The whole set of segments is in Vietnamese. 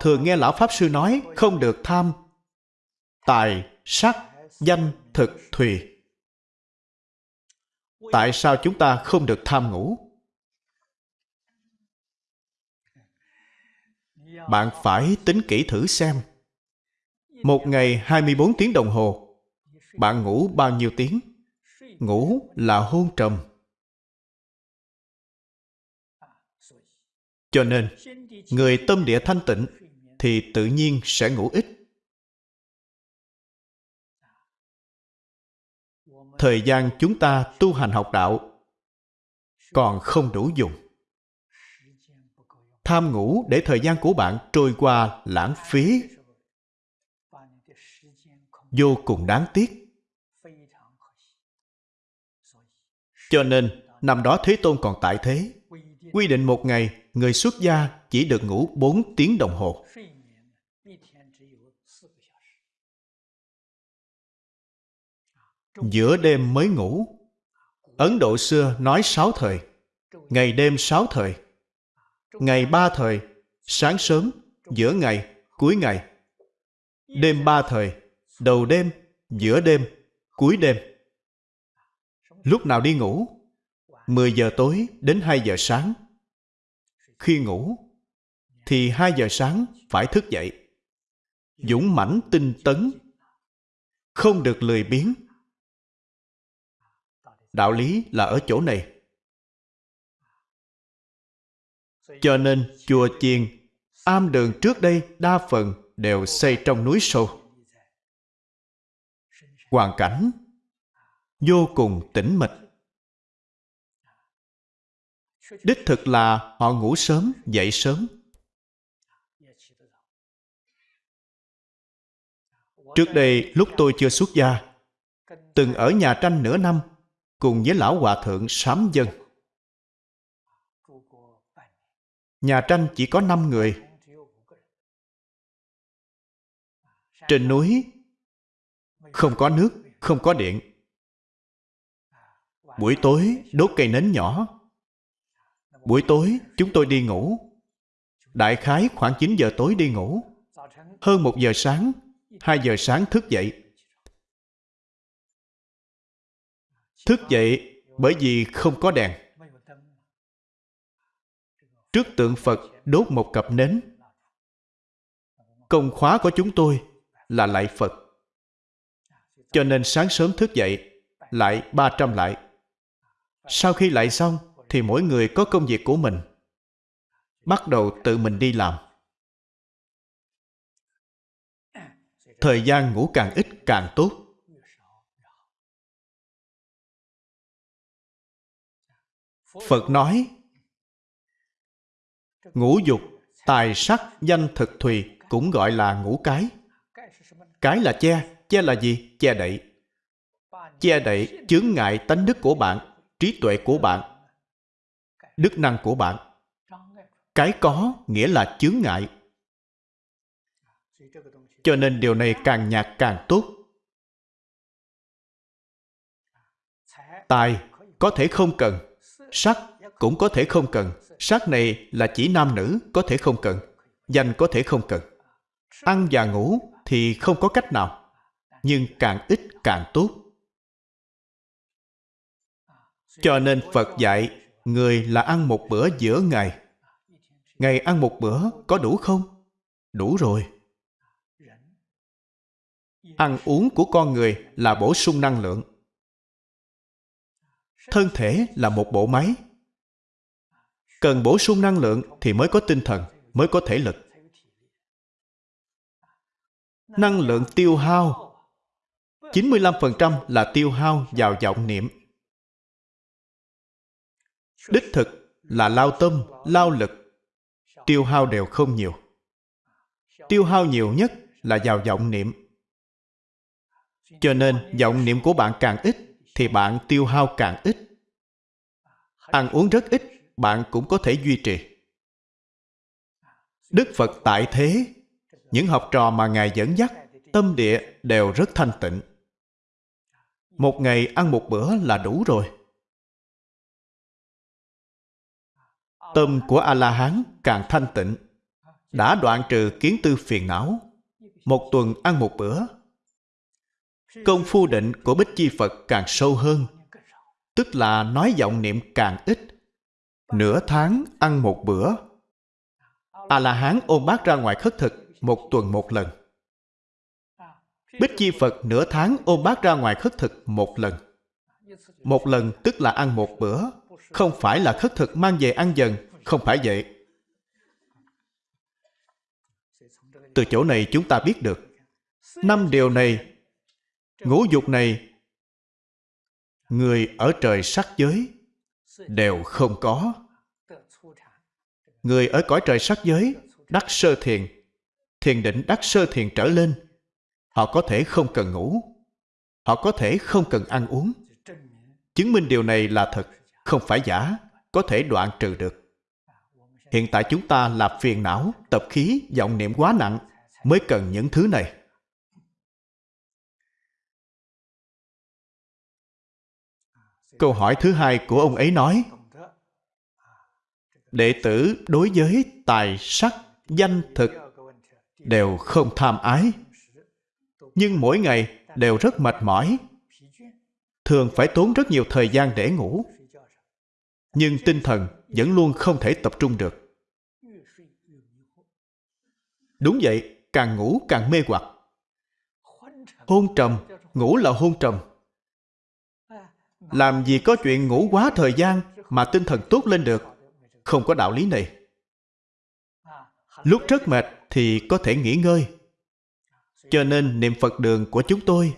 thường nghe Lão Pháp Sư nói không được tham tài, sắc, danh, thực, thùy. Tại sao chúng ta không được tham ngủ? Bạn phải tính kỹ thử xem. Một ngày 24 tiếng đồng hồ, bạn ngủ bao nhiêu tiếng? Ngủ là hôn trầm. Cho nên, người tâm địa thanh tịnh thì tự nhiên sẽ ngủ ít. Thời gian chúng ta tu hành học đạo còn không đủ dùng. Tham ngủ để thời gian của bạn trôi qua lãng phí vô cùng đáng tiếc. Cho nên, năm đó Thế Tôn còn tại thế, quy định một ngày người xuất gia chỉ được ngủ 4 tiếng đồng hồ. Giữa đêm mới ngủ. Ấn Độ xưa nói sáu thời, ngày đêm sáu thời, ngày ba thời, sáng sớm, giữa ngày, cuối ngày, đêm ba thời, đầu đêm, giữa đêm, cuối đêm. Lúc nào đi ngủ? 10 giờ tối đến 2 giờ sáng. Khi ngủ, thì 2 giờ sáng phải thức dậy. Dũng mãnh tinh tấn, không được lười biếng. Đạo lý là ở chỗ này. Cho nên chùa chiền, am đường trước đây đa phần đều xây trong núi sâu. Hoàn cảnh vô cùng tĩnh mịch. Đích thực là họ ngủ sớm, dậy sớm. Trước đây, lúc tôi chưa xuất gia, từng ở nhà tranh nửa năm cùng với lão hòa thượng sám dân. Nhà tranh chỉ có năm người. Trên núi không có nước, không có điện. Buổi tối đốt cây nến nhỏ. Buổi tối chúng tôi đi ngủ. Đại khái khoảng 9 giờ tối đi ngủ. Hơn một giờ sáng, 2 giờ sáng thức dậy. Thức dậy bởi vì không có đèn. Trước tượng Phật đốt một cặp nến. Công khóa của chúng tôi là lại Phật. Cho nên sáng sớm thức dậy, lại 300 lại. Sau khi lại xong, thì mỗi người có công việc của mình. Bắt đầu tự mình đi làm. Thời gian ngủ càng ít càng tốt. Phật nói, ngũ dục, tài sắc, danh thực thùy cũng gọi là ngũ cái. Cái là che, che là gì? Che đậy. Che đậy chướng ngại tánh đức của bạn, trí tuệ của bạn, đức năng của bạn. Cái có nghĩa là chướng ngại. Cho nên điều này càng nhạt càng tốt. Tài có thể không cần, sắc cũng có thể không cần. Sắc này là chỉ nam nữ, có thể không cần. Danh có thể không cần. Ăn và ngủ thì không có cách nào nhưng càng ít càng tốt. Cho nên Phật dạy, người là ăn một bữa giữa ngày. Ngày ăn một bữa có đủ không? Đủ rồi. Ăn uống của con người là bổ sung năng lượng. Thân thể là một bộ máy. Cần bổ sung năng lượng thì mới có tinh thần, mới có thể lực. Năng lượng tiêu hao 95% là tiêu hao vào vọng niệm. Đích thực là lao tâm, lao lực. Tiêu hao đều không nhiều. Tiêu hao nhiều nhất là vào vọng niệm. Cho nên vọng niệm của bạn càng ít thì bạn tiêu hao càng ít. Ăn uống rất ít, bạn cũng có thể duy trì. Đức Phật tại thế, những học trò mà Ngài dẫn dắt, tâm địa đều rất thanh tịnh. Một ngày ăn một bữa là đủ rồi. Tâm của A-la-hán càng thanh tịnh, đã đoạn trừ kiến tư phiền não một tuần ăn một bữa công phu định của bích chi phật càng sâu hơn, tức là nói vọng niệm càng ít. Nửa tháng ăn một bữa. A la hán ôm bát ra ngoài khất thực một tuần một lần. Bích chi phật nửa tháng ôm bát ra ngoài khất thực một lần. Một lần tức là ăn một bữa, không phải là khất thực mang về ăn dần, không phải vậy. Từ chỗ này chúng ta biết được, năm điều này ngũ dục này, người ở trời sắc giới đều không có. Người ở cõi trời sắc giới, đắc sơ thiền thiền định đắc sơ thiền trở lên, họ có thể không cần ngủ, họ có thể không cần ăn uống. Chứng minh điều này là thật, không phải giả, có thể đoạn trừ được. Hiện tại chúng ta là phiền não, tập khí, vọng niệm quá nặng, mới cần những thứ này. Câu hỏi thứ hai của ông ấy nói, đệ tử đối với tài sắc, danh thực đều không tham ái, nhưng mỗi ngày đều rất mệt mỏi. Thường phải tốn rất nhiều thời gian để ngủ, nhưng tinh thần vẫn luôn không thể tập trung được. Đúng vậy, càng ngủ càng mê hoặc. Hôn trầm, ngủ là hôn trầm làm gì có chuyện ngủ quá thời gian mà tinh thần tốt lên được không có đạo lý này lúc rất mệt thì có thể nghỉ ngơi cho nên niệm phật đường của chúng tôi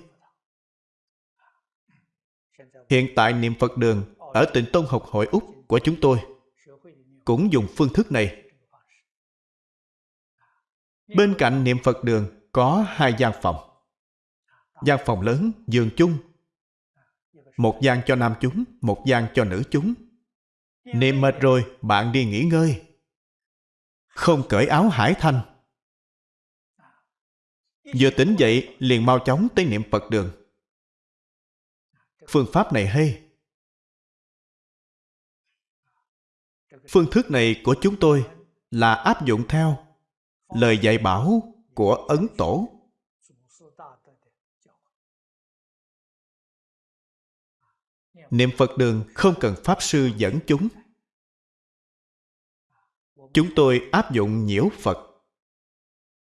hiện tại niệm phật đường ở tỉnh Tông học hội Úc của chúng tôi cũng dùng phương thức này. Bên cạnh niệm Phật đường có hai gian phòng. Gian phòng lớn, giường chung. Một gian cho nam chúng, một gian cho nữ chúng. Niệm mệt rồi, bạn đi nghỉ ngơi. Không cởi áo hải thanh. Vừa tỉnh dậy, liền mau chóng tới niệm Phật đường. Phương pháp này hay. phương thức này của chúng tôi là áp dụng theo lời dạy bảo của ấn tổ niệm phật đường không cần pháp sư dẫn chúng chúng tôi áp dụng nhiễu phật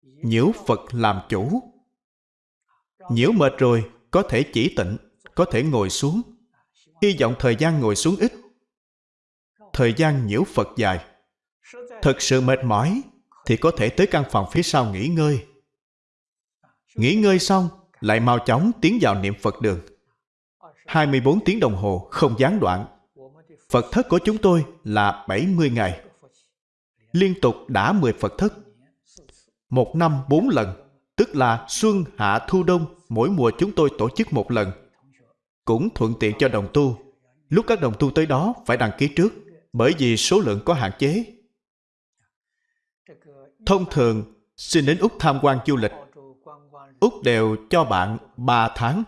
nhiễu phật làm chủ nhiễu mệt rồi có thể chỉ tịnh có thể ngồi xuống hy vọng thời gian ngồi xuống ít thời gian nhiễu Phật dài. Thật sự mệt mỏi thì có thể tới căn phòng phía sau nghỉ ngơi. Nghỉ ngơi xong, lại mau chóng tiến vào niệm Phật đường. 24 tiếng đồng hồ không gián đoạn. Phật thất của chúng tôi là 70 ngày. Liên tục đã 10 Phật thất. Một năm 4 lần, tức là xuân, hạ, thu, đông, mỗi mùa chúng tôi tổ chức một lần. Cũng thuận tiện cho đồng tu. Lúc các đồng tu tới đó phải đăng ký trước bởi vì số lượng có hạn chế. Thông thường, xin đến Úc tham quan du lịch, Úc đều cho bạn 3 tháng.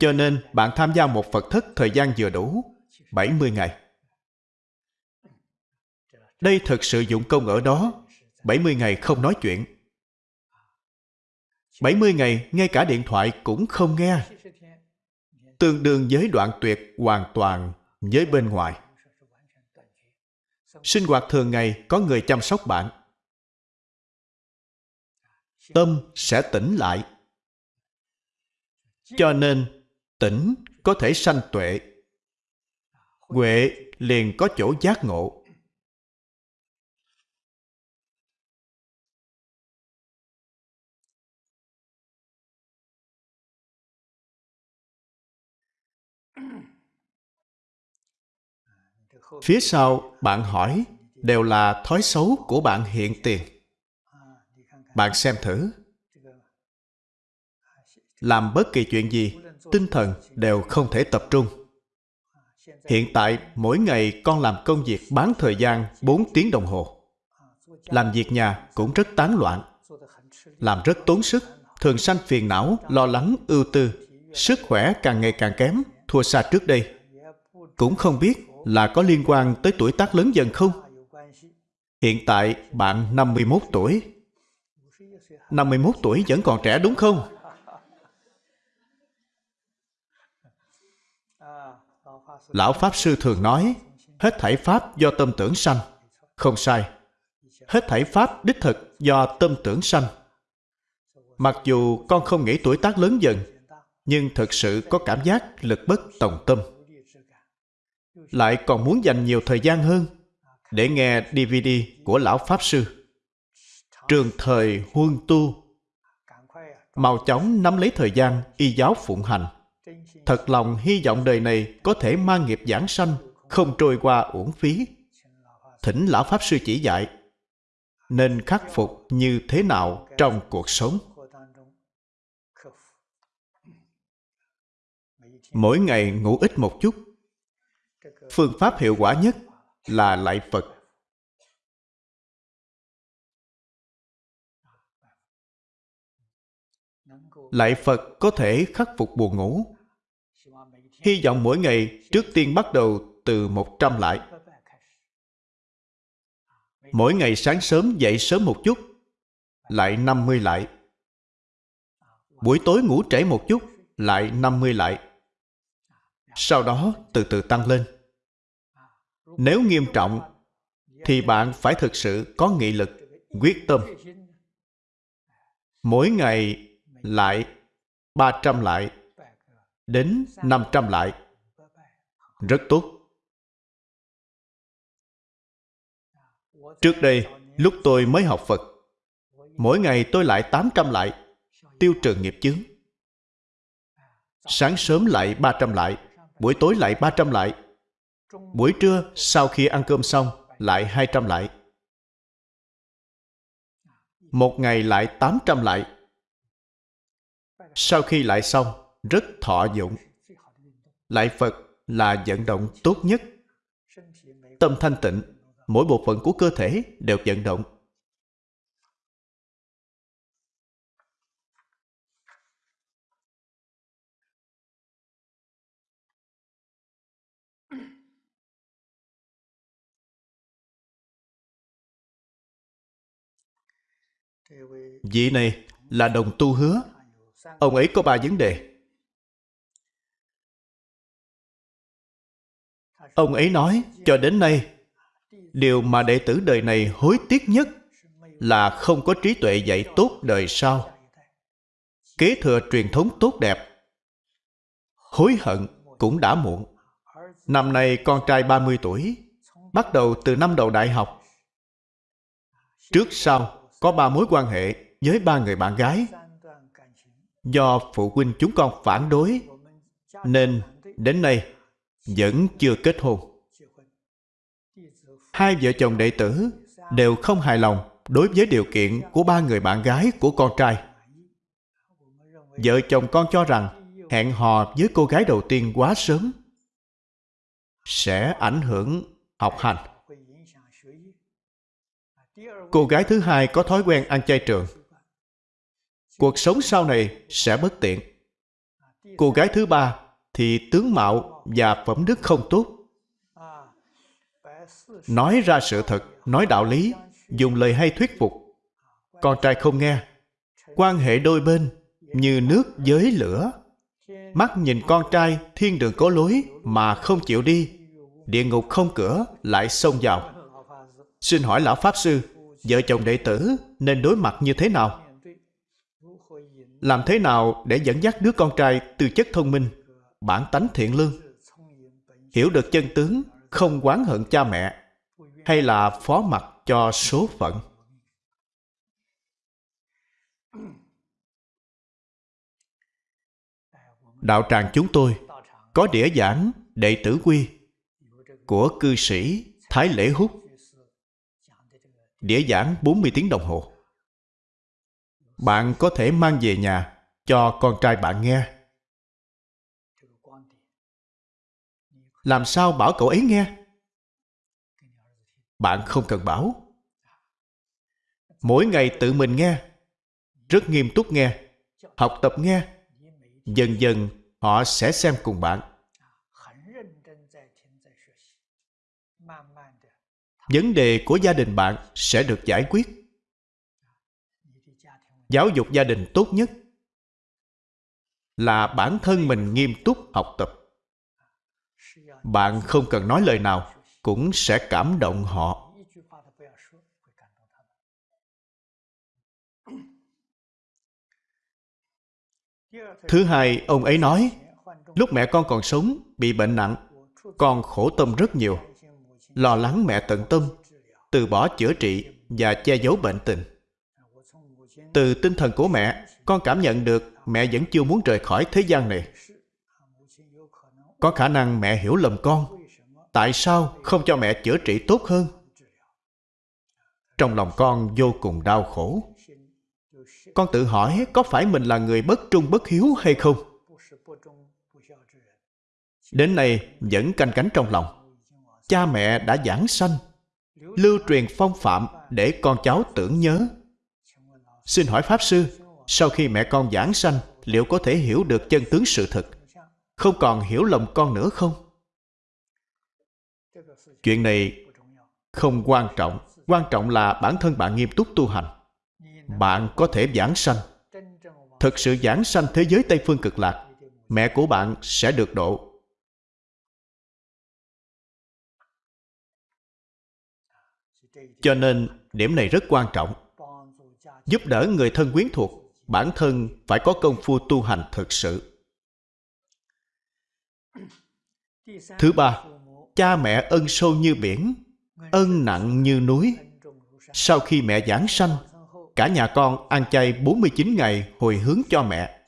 Cho nên bạn tham gia một Phật thất thời gian vừa đủ, 70 ngày. Đây thật sự dụng công ở đó, 70 ngày không nói chuyện. 70 ngày ngay cả điện thoại cũng không nghe. Tương đương với đoạn tuyệt hoàn toàn với bên ngoài sinh hoạt thường ngày có người chăm sóc bạn tâm sẽ tỉnh lại cho nên tỉnh có thể sanh tuệ. Huệ liền có chỗ giác ngộ. Phía sau bạn hỏi đều là thói xấu của bạn hiện tiền. Bạn xem thử. Làm bất kỳ chuyện gì tinh thần đều không thể tập trung hiện tại, mỗi ngày con làm công việc bán thời gian 4 tiếng đồng hồ làm việc nhà cũng rất tán loạn, làm rất tốn sức, thường sanh phiền não, lo lắng, ưu tư sức khỏe càng ngày càng kém, thua xa trước đây cũng không biết là có liên quan tới tuổi tác lớn dần không? Hiện tại bạn 51 tuổi. 51 tuổi vẫn còn trẻ đúng không? Lão Pháp Sư thường nói, hết thảy Pháp do tâm tưởng sanh. Không sai. Hết thảy Pháp đích thực do tâm tưởng sanh. Mặc dù con không nghĩ tuổi tác lớn dần, nhưng thực sự có cảm giác lực bất tòng tâm. Lại còn muốn dành nhiều thời gian hơn để nghe DVD của Lão Pháp Sư. Trường thời huân tu mau chóng nắm lấy thời gian y giáo phụng hành. Thật lòng hy vọng đời này có thể mang nghiệp giảng sanh, không trôi qua uổng phí. Thỉnh Lão Pháp Sư chỉ dạy, nên khắc phục như thế nào trong cuộc sống. Mỗi ngày ngủ ít một chút. Phương pháp hiệu quả nhất là lại Phật. lại Phật có thể khắc phục buồn ngủ. Hy vọng mỗi ngày trước tiên bắt đầu từ 100 lại. Mỗi ngày sáng sớm dậy sớm một chút, lại 50 lại. Buổi tối ngủ trễ một chút, lại 50 lại. Sau đó từ từ tăng lên. Nếu nghiêm trọng, thì bạn phải thực sự có nghị lực, quyết tâm. Mỗi ngày lại 300 lại đến 500 lại. Rất tốt. Trước đây, lúc tôi mới học Phật, mỗi ngày tôi lại 800 lại, tiêu trừ nghiệp chướng. Sáng sớm lại 300 lại, buổi tối lại 300 lại. Buổi trưa sau khi ăn cơm xong lại 200 lại. Một ngày lại 800 lại. Sau khi lại xong, rất thọ dụng. Lại Phật là vận động tốt nhất. Tâm thanh tịnh, mỗi bộ phận của cơ thể đều vận động. Vị này là đồng tu hứa. Ông ấy có ba vấn đề. Ông ấy nói, cho đến nay, điều mà đệ tử đời này hối tiếc nhất là không có trí tuệ dạy tốt đời sau. Kế thừa truyền thống tốt đẹp. Hối hận cũng đã muộn. Năm nay con trai 30 tuổi, bắt đầu từ năm đầu đại học. Trước sau có ba mối quan hệ với ba người bạn gái. Do phụ huynh chúng con phản đối, nên đến nay vẫn chưa kết hôn. Hai vợ chồng đệ tử đều không hài lòng đối với điều kiện của ba người bạn gái của con trai. Vợ chồng con cho rằng hẹn hò với cô gái đầu tiên quá sớm sẽ ảnh hưởng học hành. Cô gái thứ hai có thói quen ăn chay trường. Cuộc sống sau này sẽ bất tiện. Cô gái thứ ba thì tướng mạo và phẩm đức không tốt. Nói ra sự thật, nói đạo lý, dùng lời hay thuyết phục. Con trai không nghe. Quan hệ đôi bên như nước với lửa. Mắt nhìn con trai thiên đường có lối mà không chịu đi. Địa ngục không cửa lại xông vào. Xin hỏi Lão Pháp Sư, vợ chồng đệ tử nên đối mặt như thế nào? Làm thế nào để dẫn dắt đứa con trai từ chất thông minh, bản tánh thiện lương, hiểu được chân tướng, không oán hận cha mẹ, hay là phó mặc cho số phận? Đạo tràng chúng tôi có đĩa giảng đệ tử quy của cư sĩ Thái Lễ Húc đĩa giảng 40 tiếng đồng hồ. Bạn có thể mang về nhà cho con trai bạn nghe. Làm sao bảo cậu ấy nghe? Bạn không cần bảo. Mỗi ngày tự mình nghe, rất nghiêm túc nghe, học tập nghe. Dần dần họ sẽ xem cùng bạn. vấn đề của gia đình bạn sẽ được giải quyết giáo dục gia đình tốt nhất là bản thân mình nghiêm túc học tập bạn không cần nói lời nào, cũng sẽ cảm động họ. Thứ hai, ông ấy nói, lúc mẹ con còn sống, bị bệnh nặng, con khổ tâm rất nhiều. Lo lắng mẹ tận tâm, từ bỏ chữa trị và che giấu bệnh tình. Từ tinh thần của mẹ, con cảm nhận được mẹ vẫn chưa muốn rời khỏi thế gian này có khả năng mẹ hiểu lầm con. Tại sao không cho mẹ chữa trị tốt hơn? Trong lòng con vô cùng đau khổ. Con tự hỏi có phải mình là người bất trung bất hiếu hay không? Đến nay vẫn canh cánh trong lòng. Cha mẹ đã giảng sanh, lưu truyền phong phạm để con cháu tưởng nhớ. Xin hỏi pháp sư, sau khi mẹ con giảng sanh, liệu có thể hiểu được chân tướng sự thật? Không còn hiểu lầm con nữa không? Chuyện này không quan trọng. Quan trọng là bản thân bạn nghiêm túc tu hành. Bạn có thể giảng sanh. Thực sự giảng sanh thế giới tây phương cực lạc, mẹ của bạn sẽ được độ. Cho nên, điểm này rất quan trọng. Giúp đỡ người thân quyến thuộc, bản thân phải có công phu tu hành thực sự. Thứ ba cha mẹ ân sâu như biển ân nặng như núi sau khi mẹ giảng sanh cả nhà con ăn chay 49 ngày hồi hướng cho mẹ.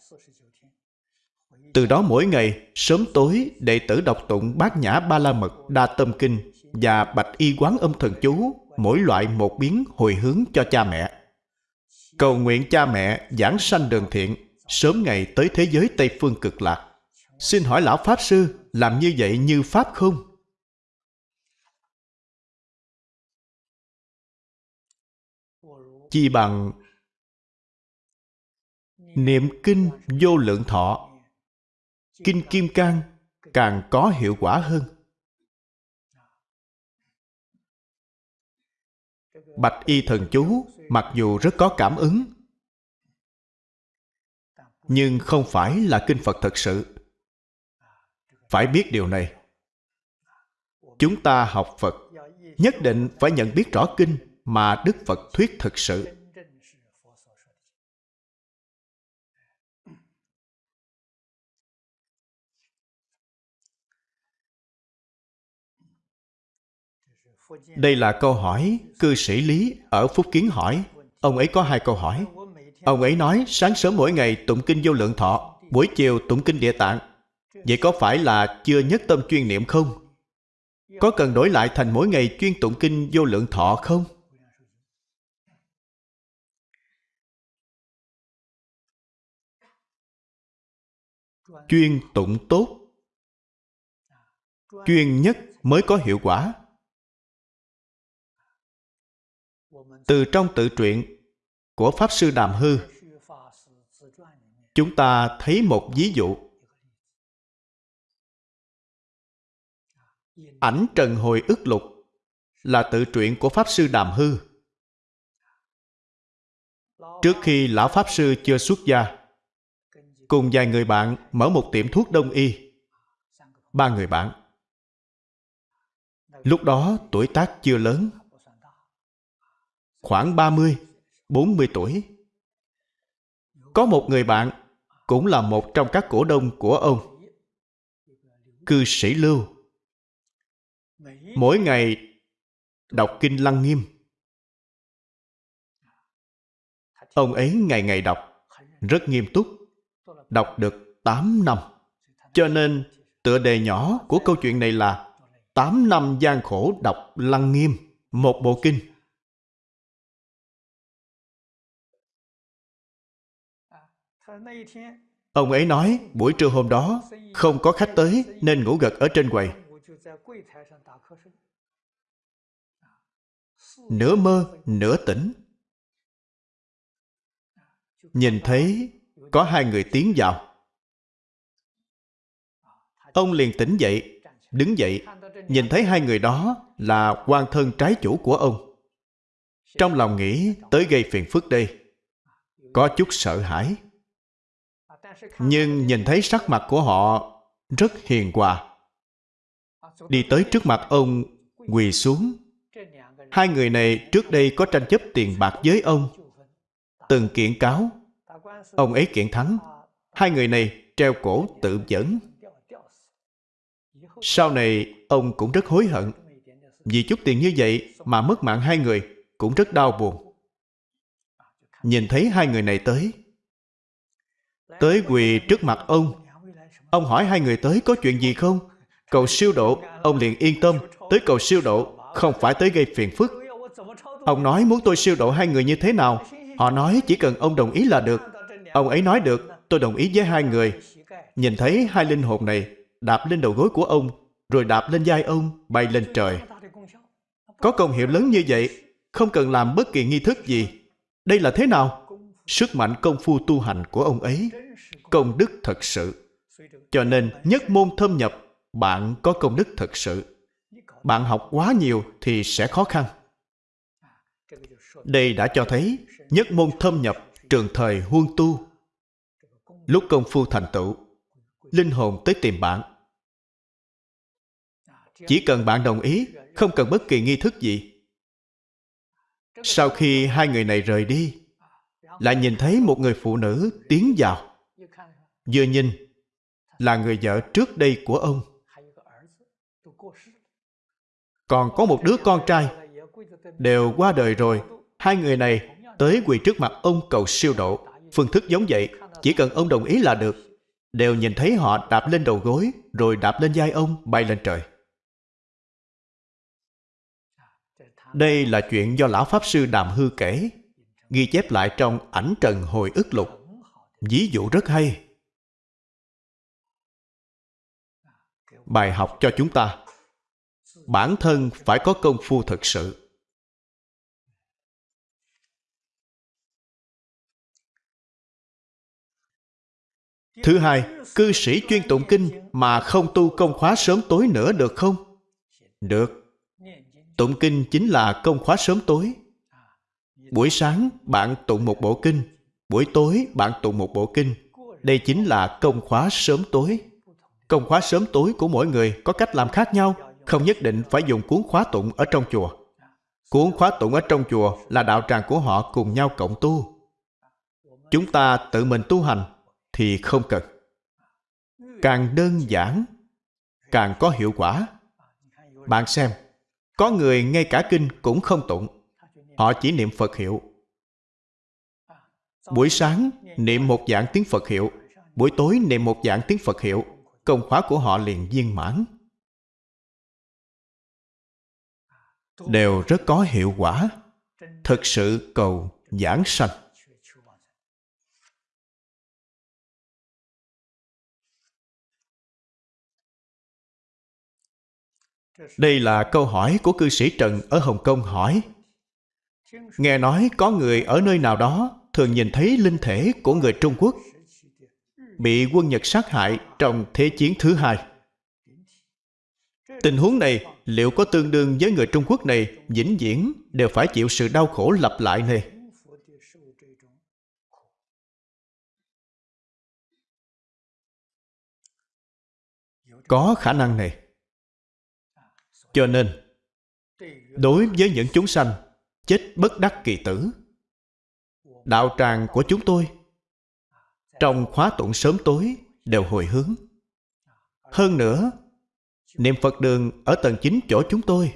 Từ đó mỗi ngày, sớm tối, đệ tử đọc tụng bát nhã ba la mật, đa tâm kinh và bạch y quán âm thần chú, mỗi loại một biến hồi hướng cho cha mẹ. Cầu nguyện cha mẹ giảng sanh đường thiện, sớm ngày tới thế giới Tây Phương cực lạc. Xin hỏi Lão Pháp Sư, làm như vậy như Pháp không? chi bằng niệm kinh vô lượng thọ. Kinh kim cang càng có hiệu quả hơn. Bạch y thần chú mặc dù rất có cảm ứng, nhưng không phải là kinh phật thật sự phải biết điều này chúng ta học phật nhất định phải nhận biết rõ kinh mà Đức Phật thuyết thực sự. Đây là câu hỏi cư sĩ Lý ở Phúc Kiến hỏi. Ông ấy có hai câu hỏi. Ông ấy nói sáng sớm mỗi ngày tụng kinh vô lượng thọ, buổi chiều tụng kinh địa tạng. Vậy có phải là chưa nhất tâm chuyên niệm không? Có cần đổi lại thành mỗi ngày chuyên tụng kinh vô lượng thọ không? chuyên tụng tốt chuyên nhất mới có hiệu quả từ trong tự truyện của pháp sư đàm hư, chúng ta thấy một ví dụ ảnh trần hồi ức lục là tự truyện của pháp sư đàm hư trước khi lão pháp sư chưa xuất gia cùng vài người bạn mở một tiệm thuốc đông y. Ba người bạn. Lúc đó tuổi tác chưa lớn. Khoảng 30, 40 tuổi. Có một người bạn cũng là một trong các cổ đông của ông. Cư sĩ Lưu. Mỗi ngày đọc kinh Lăng Nghiêm. Ông ấy ngày ngày đọc, rất nghiêm túc đọc được 8 năm. Cho nên, tựa đề nhỏ của câu chuyện này là 8 năm gian khổ đọc Lăng Nghiêm, một bộ kinh. Ông ấy nói buổi trưa hôm đó không có khách tới nên ngủ gật ở trên quầy. Nửa mơ, nửa tỉnh. Nhìn thấy có hai người tiến vào ông liền tỉnh dậy đứng dậy nhìn thấy hai người đó là quan thân trái chủ của ông。Trong lòng nghĩ tới gây phiền phức đây。có chút sợ hãi nhưng nhìn thấy sắc mặt của họ rất hiền hòa đi tới trước mặt ông, quỳ xuống. Hai người này trước đây có tranh chấp tiền bạc với ông. Từng kiện cáo. Ông ấy kiện thắng. Hai người này treo cổ tự dẫn sau này, ông cũng rất hối hận. Vì chút tiền như vậy mà mất mạng hai người cũng rất đau buồn. Nhìn thấy hai người này tới. Tới quỳ trước mặt ông. Ông hỏi hai người tới có chuyện gì không? Cầu siêu độ, ông liền yên tâm, tới cầu siêu độ, không phải tới gây phiền phức. Ông nói muốn tôi siêu độ hai người như thế nào? Họ nói chỉ cần ông đồng ý là được. Ông ấy nói được, tôi đồng ý với hai người. Nhìn thấy hai linh hồn này, đạp lên đầu gối của ông, rồi đạp lên vai ông, bay lên trời. Có công hiệu lớn như vậy, không cần làm bất kỳ nghi thức gì. Đây là thế nào? Sức mạnh công phu tu hành của ông ấy. Công đức thật sự. Cho nên, nhất môn thâm nhập bạn có công đức thật sự. Bạn học quá nhiều thì sẽ khó khăn. Đây đã cho thấy nhất môn thâm nhập trường thời huân tu. Lúc công phu thành tựu, linh hồn tới tìm bạn. Chỉ cần bạn đồng ý, không cần bất kỳ nghi thức gì. Sau khi hai người này rời đi, lại nhìn thấy một người phụ nữ tiến vào. Vừa nhìn là người vợ trước đây của ông còn có một đứa con trai. Đều qua đời rồi. Hai người này tới quỳ trước mặt ông cầu siêu độ. Phương thức giống vậy, chỉ cần ông đồng ý là được. Đều nhìn thấy họ đạp lên đầu gối, rồi đạp lên vai ông, bay lên trời. Đây là chuyện do lão pháp sư đàm hư kể, ghi chép lại trong ảnh trần hồi ức lục. Ví dụ rất hay. Bài học cho chúng ta bản thân phải có công phu thực sự. Thứ hai, cư sĩ chuyên tụng kinh mà không tu công khóa sớm tối nữa được không? Được. Tụng kinh chính là công khóa sớm tối. Buổi sáng bạn tụng một bộ kinh, buổi tối bạn tụng một bộ kinh. Đây chính là công khóa sớm tối. Công khóa sớm tối của mỗi người có cách làm khác nhau không nhất định phải dùng cuốn khóa tụng ở trong chùa. Cuốn khóa tụng ở trong chùa là đạo tràng của họ cùng nhau cộng tu. Chúng ta tự mình tu hành thì không cần. Càng đơn giản, càng có hiệu quả. Bạn xem, có người ngay cả kinh cũng không tụng. Họ chỉ niệm phật hiệu. Buổi sáng, niệm một dạng tiếng phật hiệu. Buổi tối, niệm một dạng tiếng phật hiệu. Công khóa của họ liền viên mãn. Đều rất có hiệu quả. Thực sự cầu giảng sanh. Đây là câu hỏi của cư sĩ trần ở hồng kông hỏi. Nghe nói có người ở nơi nào đó thường nhìn thấy linh thể của người trung quốc bị quân nhật sát hại trong thế chiến thứ hai tình huống này liệu có tương đương với người trung quốc này vĩnh viễn đều phải chịu sự đau khổ lặp lại này có khả năng này. Cho nên, đối với những chúng sanh chết bất đắc kỳ tử, đạo tràng của chúng tôi trong khóa tụng sớm tối đều hồi hướng. Hơn nữa niệm phật đường ở tầng 9 chỗ chúng tôi.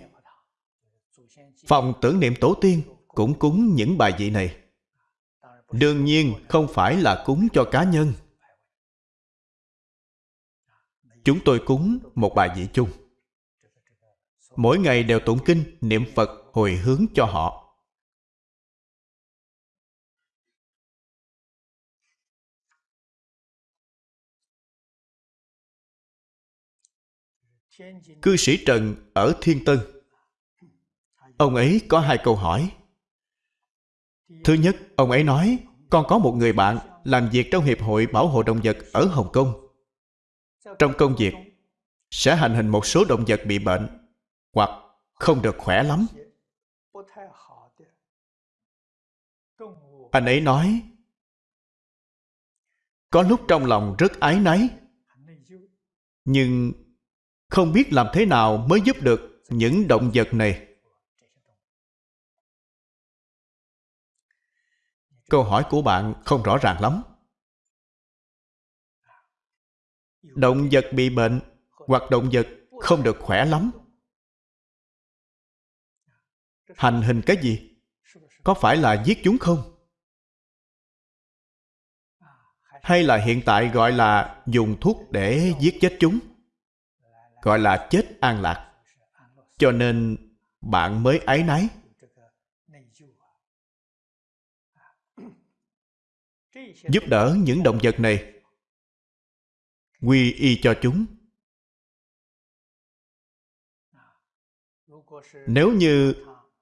Phòng tưởng niệm tổ tiên cũng cúng những bài vị này. Đương nhiên không phải là cúng cho cá nhân. Chúng tôi cúng một bài vị chung. Mỗi ngày đều tụng kinh niệm phật hồi hướng cho họ. Cư sĩ trần ở thiên tân. Ông ấy có hai câu hỏi. Thứ nhất, ông ấy nói, con có một người bạn làm việc trong hiệp hội bảo hộ động vật ở hồng kông. Trong công việc sẽ hành hình một số động vật bị bệnh hoặc không được khỏe lắm. Anh ấy nói, có lúc trong lòng rất ái náy, nhưng không biết làm thế nào mới giúp được những động vật này. Câu hỏi của bạn không rõ ràng lắm. Động vật bị bệnh hoặc động vật không được khỏe lắm. Hành hình cái gì? Có phải là giết chúng không? Hay là hiện tại gọi là dùng thuốc để giết chết chúng? Gọi là chết an lạc. Cho nên bạn mới ái náy giúp đỡ những động vật này. Quy y cho chúng. Nếu như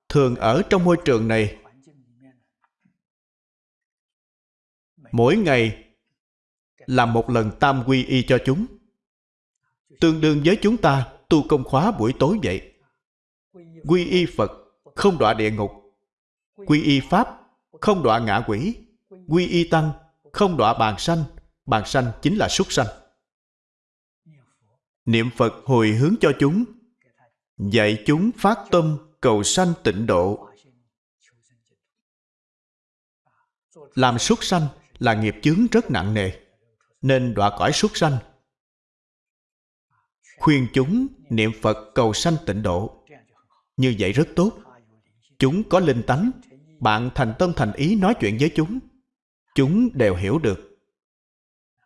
thường ở trong môi trường này, mỗi ngày làm một lần tam quy y cho chúng tương đương với chúng ta tu công khóa buổi tối vậy. Quy y phật không đọa địa ngục. Quy y pháp không đọa ngạ quỷ. Quy y tăng không đọa bàn sanh. Bàn sanh chính là súc sanh. Niệm phật hồi hướng cho chúng, dạy chúng phát tâm cầu sanh tịnh độ. Làm súc sanh là nghiệp chướng rất nặng nề, nên đọa cõi súc sanh khuyên chúng niệm phật cầu sanh tịnh độ. Như vậy rất tốt. Chúng có linh tánh. Bạn thành tâm thành ý nói chuyện với chúng. Chúng đều hiểu được.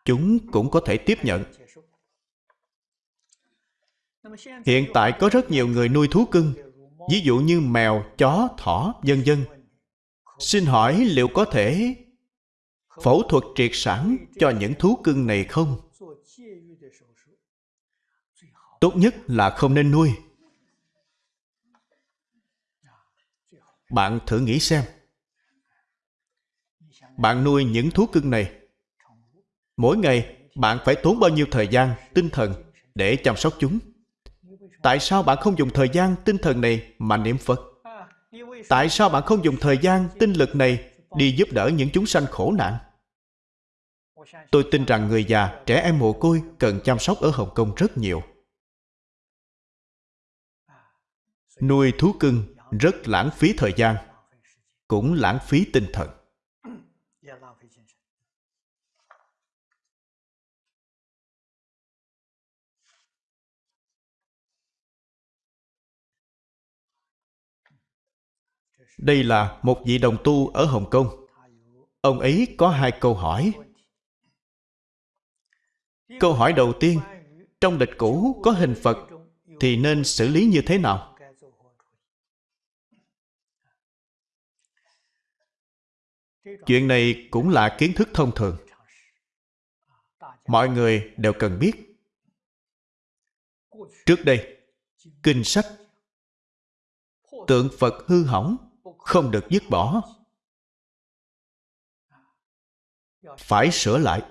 Chúng cũng có thể tiếp nhận. Hiện tại có rất nhiều người nuôi thú cưng, ví dụ như mèo, chó, thỏ, vân vân. Xin hỏi liệu có thể phẫu thuật triệt sản cho những thú cưng này không? Tốt nhất là không nên nuôi. Bạn thử nghĩ xem. Bạn nuôi những thú cưng này. Mỗi ngày, bạn phải tốn bao nhiêu thời gian, tinh thần để chăm sóc chúng? Tại sao bạn không dùng thời gian, tinh thần này mà niệm phật? Tại sao bạn không dùng thời gian, tinh lực này đi giúp đỡ những chúng sanh khổ nạn? Tôi tin rằng người già, trẻ em mồ côi cần chăm sóc ở hồng kông rất nhiều. Nuôi thú cưng rất lãng phí thời gian, cũng lãng phí tinh thần. Đây là một vị đồng tu ở hồng kông. Ông ấy có hai câu hỏi. Câu hỏi đầu tiên, trong lịch cũ có hình phật thì nên xử lý như thế nào? Chuyện này cũng là kiến thức thông thường. Mọi người đều cần biết. Trước đây, kinh sách, tượng phật hư hỏng, không được dứt bỏ. Phải sửa lại.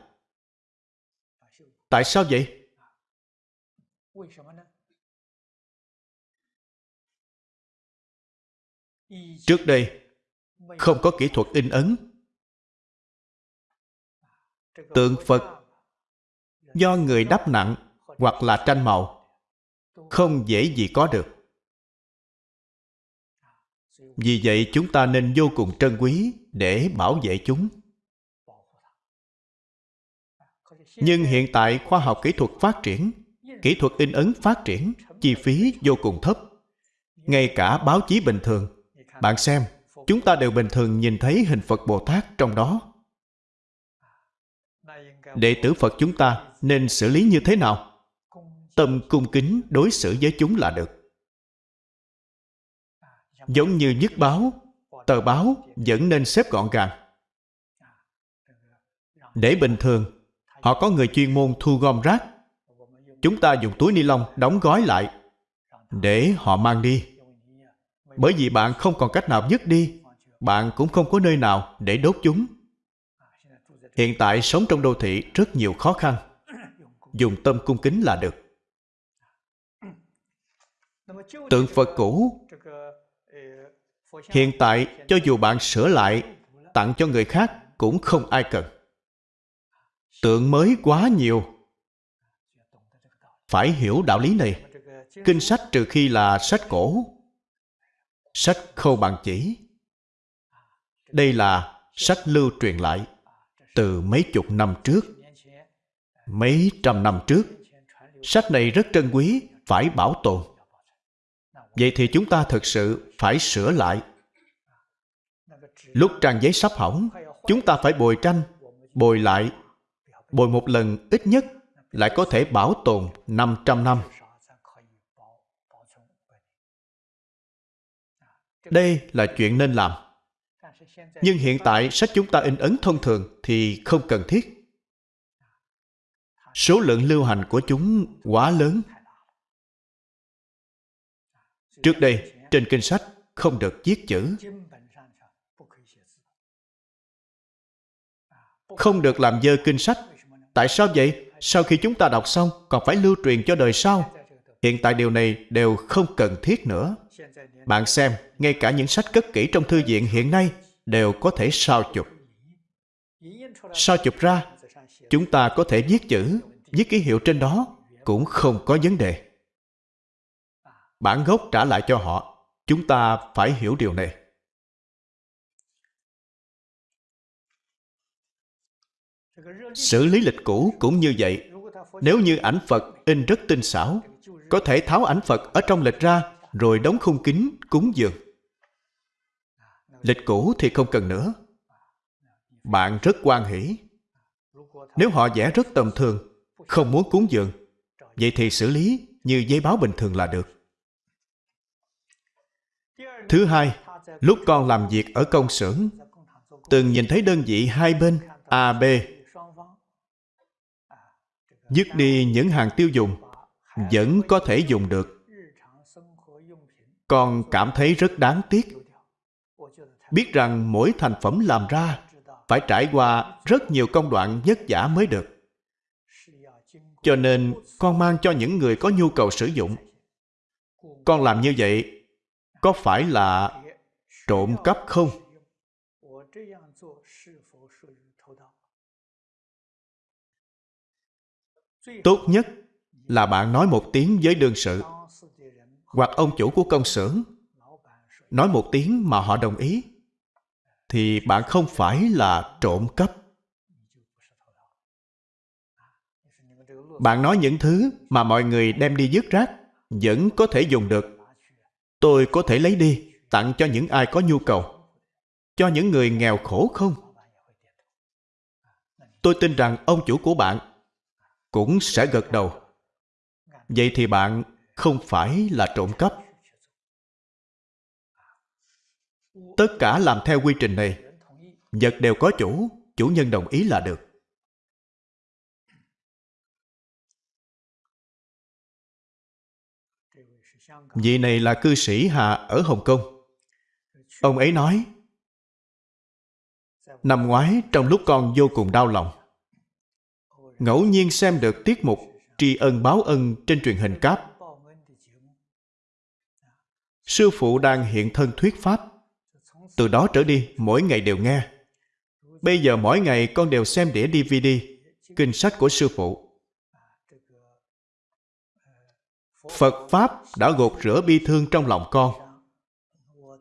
Tại sao vậy? Trước đây không có kỹ thuật in ấn. Tượng phật do người đắp nặng hoặc là tranh màu, không dễ gì có được. Vì vậy chúng ta nên vô cùng trân quý để bảo vệ chúng. Nhưng hiện tại khoa học kỹ thuật phát triển, kỹ thuật in ấn phát triển, chi phí vô cùng thấp. Ngay cả báo chí bình thường. Bạn xem chúng ta đều bình thường nhìn thấy hình phật bồ tát trong đó. Đệ tử phật chúng ta nên xử lý như thế nào? Tâm cung kính đối xử với chúng là được. Giống như nhất báo, tờ báo vẫn nên xếp gọn gàng. Để bình thường, họ có người chuyên môn thu gom rác. Chúng ta dùng túi ni lông đóng gói lại để họ mang đi bởi vì bạn không còn cách nào dứt đi, bạn cũng không có nơi nào để đốt chúng. Hiện tại sống trong đô thị rất nhiều khó khăn. Dùng tâm cung kính là được. Tượng phật cũ. Hiện tại, cho dù bạn sửa lại, tặng cho người khác cũng không ai cần. Tượng mới quá nhiều. Phải hiểu đạo lý này. Kinh sách trừ khi là sách cổ sách khâu bằng chỉ. Đây là sách lưu truyền lại từ mấy chục năm trước. Mấy trăm năm trước, sách này rất trân quý, phải bảo tồn. Vậy thì chúng ta thực sự phải sửa lại. Lúc trang giấy sắp hỏng, chúng ta phải bồi tranh, bồi lại. Bồi một lần ít nhất lại có thể bảo tồn 500 năm. Đây là chuyện nên làm. Nhưng hiện tại sách chúng ta in ấn thông thường thì không cần thiết. Số lượng lưu hành của chúng quá lớn. Trước đây, trên kinh sách không được viết chữ. Không được làm dơ kinh sách. Tại sao vậy? Sau khi chúng ta đọc xong, còn phải lưu truyền cho đời sau. Hiện tại điều này đều không cần thiết nữa. Bạn xem, ngay cả những sách cất kỹ trong thư viện hiện nay đều có thể sao chụp. Sao chụp ra, chúng ta có thể viết chữ, viết ký hiệu trên đó cũng không có vấn đề. Bản gốc trả lại cho họ, chúng ta phải hiểu điều này. Xử lý lịch cũ cũng như vậy. Nếu như ảnh Phật in rất tinh xảo, có thể tháo ảnh Phật ở trong lịch ra rồi đóng khung kính cúng dường. Lịch cũ thì không cần nữa. Bạn rất quan hỷ. Nếu họ vẽ rất tầm thường, không muốn cúng dường, vậy thì xử lý như giấy báo bình thường là được. Thứ hai, lúc con làm việc ở công xưởng, từng nhìn thấy đơn vị hai bên A, B dứt đi những hàng tiêu dùng vẫn có thể dùng được. Con cảm thấy rất đáng tiếc. Biết rằng mỗi thành phẩm làm ra phải trải qua rất nhiều công đoạn vất vả mới được. Cho nên con mang cho những người có nhu cầu sử dụng. Con làm như vậy có phải là trộm cắp không? Tốt nhất là bạn nói một tiếng với đương sự. Hoặc ông chủ của công xưởng nói một tiếng mà họ đồng ý, thì bạn không phải là trộm cắp. Bạn nói những thứ mà mọi người đem đi dứt rác vẫn có thể dùng được. Tôi có thể lấy đi, tặng cho những ai có nhu cầu. Cho những người nghèo khổ không? Tôi tin rằng ông chủ của bạn cũng sẽ gật đầu vậy thì bạn không phải là trộm cắp. Tất cả làm theo quy trình này, vật đều có chủ chủ nhân đồng ý là được. Vị này là cư sĩ hà ở hồng kông. Ông ấy nói, năm ngoái trong lúc con vô cùng đau lòng, ngẫu nhiên xem được tiết mục tri ân báo ân trên truyền hình cáp. Sư phụ đang hiện thân thuyết pháp. Từ đó trở đi, mỗi ngày đều nghe. Bây giờ mỗi ngày con đều xem đĩa DVD, kinh sách của sư phụ. Phật Pháp đã gột rửa bi thương trong lòng con.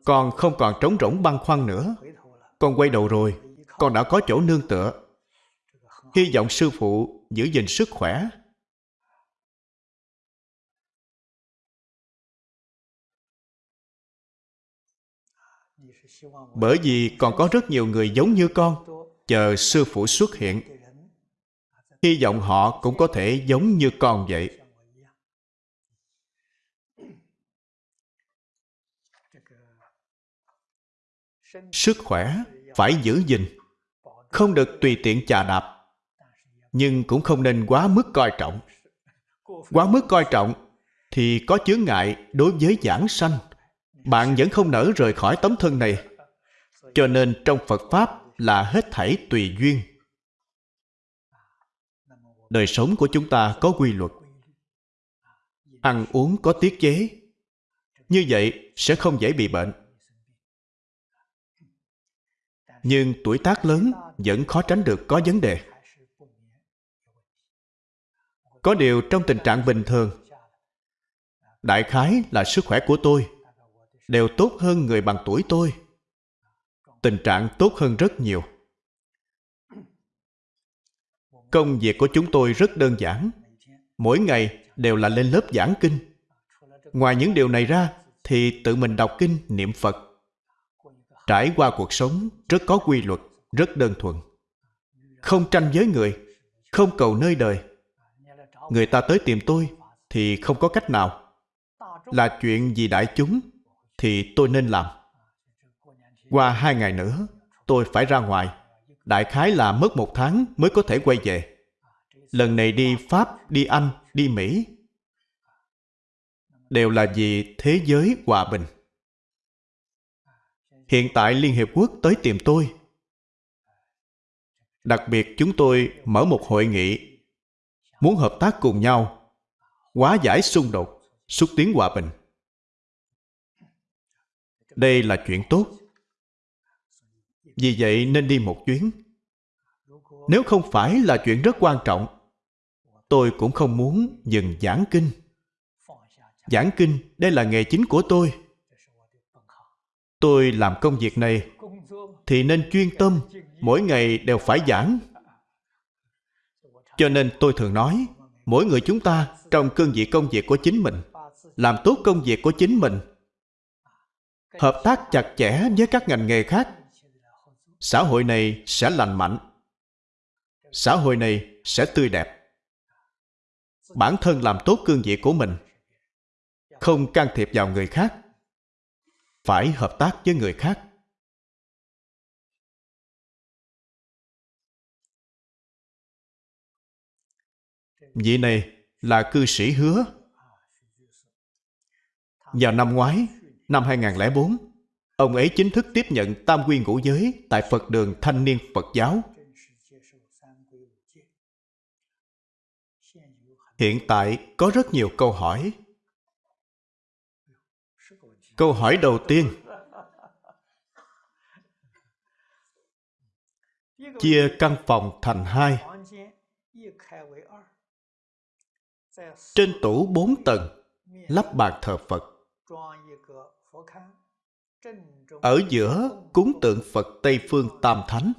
Con không còn trống rỗng băn khoăn nữa. Con quay đầu rồi, con đã có chỗ nương tựa hy vọng sư phụ giữ gìn sức khỏe bởi vì còn có rất nhiều người giống như con, chờ sư phụ xuất hiện. Hy vọng họ cũng có thể giống như con vậy. Sức khỏe phải giữ gìn, không được tùy tiện chà đạp, nhưng cũng không nên quá mức coi trọng. Quá mức coi trọng thì có chướng ngại đối với giảng sanh bạn vẫn không nỡ rời khỏi tấm thân này. Cho nên trong phật pháp là hết thảy tùy duyên. Đời sống của chúng ta có quy luật. Ăn uống có tiết chế. Như vậy sẽ không dễ bị bệnh. Nhưng tuổi tác lớn vẫn khó tránh được có vấn đề. Có điều trong tình trạng bình thường, đại khái là sức khỏe của tôi đều tốt hơn người bằng tuổi tôi. Tình trạng tốt hơn rất nhiều. Công việc của chúng tôi rất đơn giản. Mỗi ngày đều là lên lớp giảng kinh. Ngoài những điều này ra thì tự mình đọc kinh, niệm phật. Trải qua cuộc sống rất có quy luật, rất đơn thuần. Không tranh với người, không cầu nơi đời. Người ta tới tìm tôi thì không có cách nào. Là chuyện vì đại chúng thì tôi nên làm. Qua hai ngày nữa, tôi phải ra ngoài. Đại khái là mất một tháng mới có thể quay về. Lần này đi pháp, đi anh, đi mỹ đều là vì thế giới hòa bình. Hiện tại liên hiệp quốc tới tìm tôi. Đặc biệt chúng tôi mở một hội nghị, muốn hợp tác cùng nhau, hóa giải xung đột, xúc tiến hòa bình đây là chuyện tốt. Vì vậy nên đi một chuyến. Nếu không phải là chuyện rất quan trọng, tôi cũng không muốn dừng giảng kinh. Giảng kinh, đây là nghề chính của tôi. Tôi làm công việc này thì nên chuyên tâm, mỗi ngày đều phải giảng. Cho nên tôi thường nói, mỗi người chúng ta trong cương vị công việc của chính mình, làm tốt công việc của chính mình hợp tác chặt chẽ với các ngành nghề khác. Xã hội này sẽ lành mạnh. Xã hội này sẽ tươi đẹp. Bản thân làm tốt cương vị của mình. Không can thiệp vào người khác. Phải hợp tác với người khác. Vị này là cư sĩ hứa. Vào năm ngoái năm 2004 ông ấy chính thức tiếp nhận tam quy ngũ giới tại Phật đường Thanh niên Phật giáo. Hiện tại có rất nhiều câu hỏi. Câu hỏi đầu tiên, chia căn phòng thành hai. Trên tủ bốn tầng, lắp bàn thờ phật ở giữa cúng tượng phật tây phương tam thánh,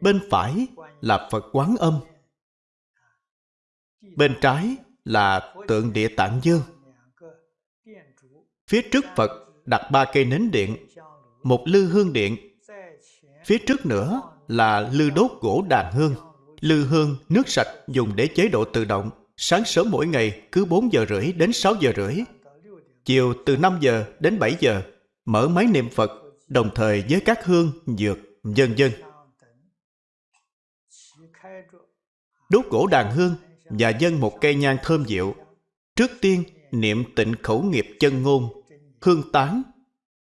bên phải là phật quán âm, bên trái là tượng địa tạng dương. Phía trước phật đặt ba cây nến điện, một lư hương điện. Phía trước nữa là lư đốt gỗ đàn hương, lư hương nước sạch dùng để chế độ tự động. Sáng sớm mỗi ngày cứ 4 giờ rưỡi đến 6 giờ rưỡi chiều từ 5 giờ đến 7 giờ mở máy niệm Phật đồng thời với các hương, dược, dân dân Đốt gỗ đàn hương và dân một cây nhang thơm dịu. Trước tiên niệm tịnh khẩu nghiệp chân ngôn, hương tán,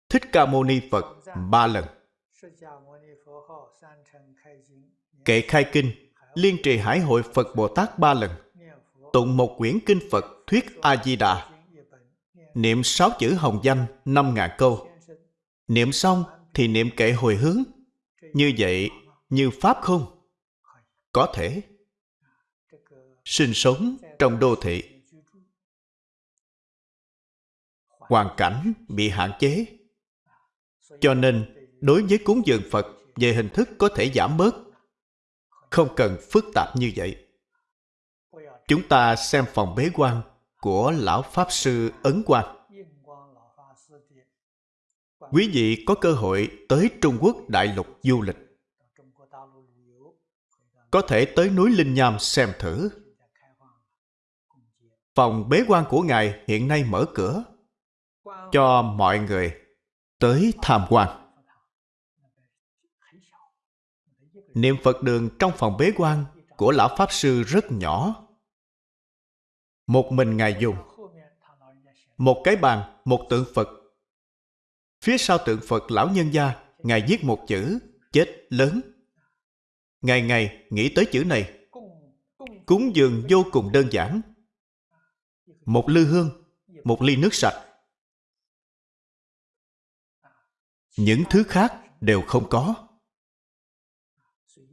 thích ca mâu ni Phật ba lần. Kệ khai kinh, liên trì hải hội Phật Bồ Tát ba lần. Tụng một quyển kinh Phật thuyết A-di-đà. Niệm sáu chữ hồng danh năm ngàn câu. Niệm xong thì niệm kệ hồi hướng. Như vậy, như Pháp không? Có thể. Sinh sống trong đô thị. Hoàn cảnh bị hạn chế. Cho nên, đối với cúng dường Phật về hình thức có thể giảm bớt. Không cần phức tạp như vậy. Chúng ta xem phòng bế quan của Lão Pháp Sư Ấn Quang. Quý vị có cơ hội tới Trung Quốc đại lục du lịch. Có thể tới núi Linh Nham xem thử. Phòng bế quan của Ngài hiện nay mở cửa cho mọi người tới tham quan. Niệm Phật đường trong phòng bế quan của Lão Pháp Sư rất nhỏ. Một mình Ngài dùng. Một cái bàn, một tượng Phật. Phía sau tượng Phật lão nhân gia Ngài viết một chữ Chết lớn. Ngày ngày nghĩ tới chữ này Cúng dường vô cùng đơn giản. Một lư hương Một ly nước sạch. Những thứ khác đều không có.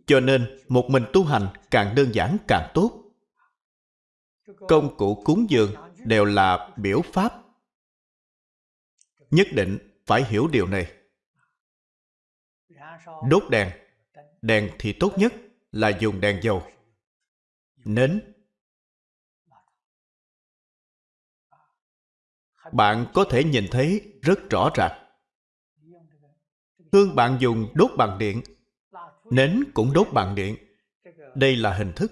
Cho nên một mình tu hành càng đơn giản càng tốt công cụ cúng dường đều là biểu pháp. Nhất định phải hiểu điều này. Đốt đèn. Đèn thì tốt nhất là dùng đèn dầu. Nến. Bạn có thể nhìn thấy rất rõ ràng. Hương bạn dùng đốt bằng điện. Nến cũng đốt bằng điện. Đây là hình thức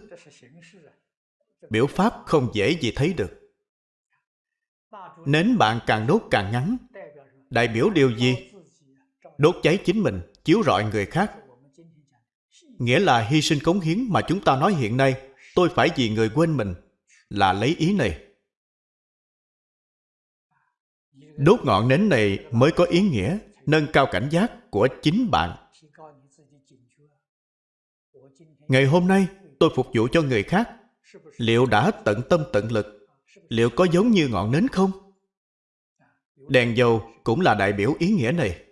biểu pháp không dễ gì thấy được. Nến bạn càng đốt càng ngắn. Đại biểu điều gì? Đốt cháy chính mình, chiếu rọi người khác. Nghĩa là hy sinh cống hiến mà chúng ta nói hiện nay. Tôi phải vì người quên mình là lấy ý này. Đốt ngọn nến này mới có ý nghĩa, nâng cao cảnh giác của chính bạn. Ngày hôm nay, tôi phục vụ cho người khác liệu đã tận tâm tận lực? Liệu có giống như ngọn nến không? Đèn dầu cũng là đại biểu ý nghĩa này.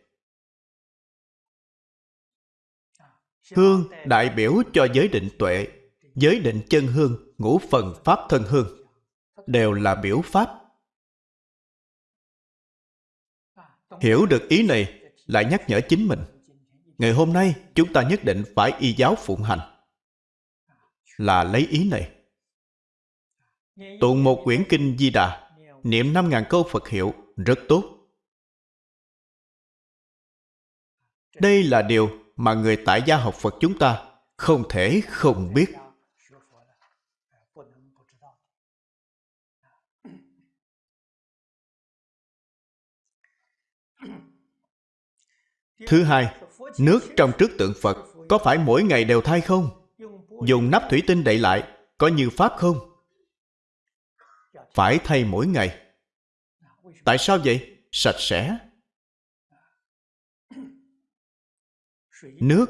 Hương đại biểu cho giới định tuệ, giới định chân hương, ngũ phần pháp thân hương, đều là biểu pháp. Hiểu được ý này, lại nhắc nhở chính mình, ngày hôm nay, chúng ta nhất định phải y giáo phụng hành. Là lấy ý này tụng một quyển kinh di đà niệm năm ngàn câu phật hiệu rất tốt đây là điều mà người tại gia học phật chúng ta không thể không biết Thứ hai, nước trong trước tượng Phật có phải mỗi ngày đều thay không? Dùng nắp thủy tinh đậy lại có như Pháp không? Phải thay mỗi ngày. Tại sao vậy? Sạch sẽ. Nước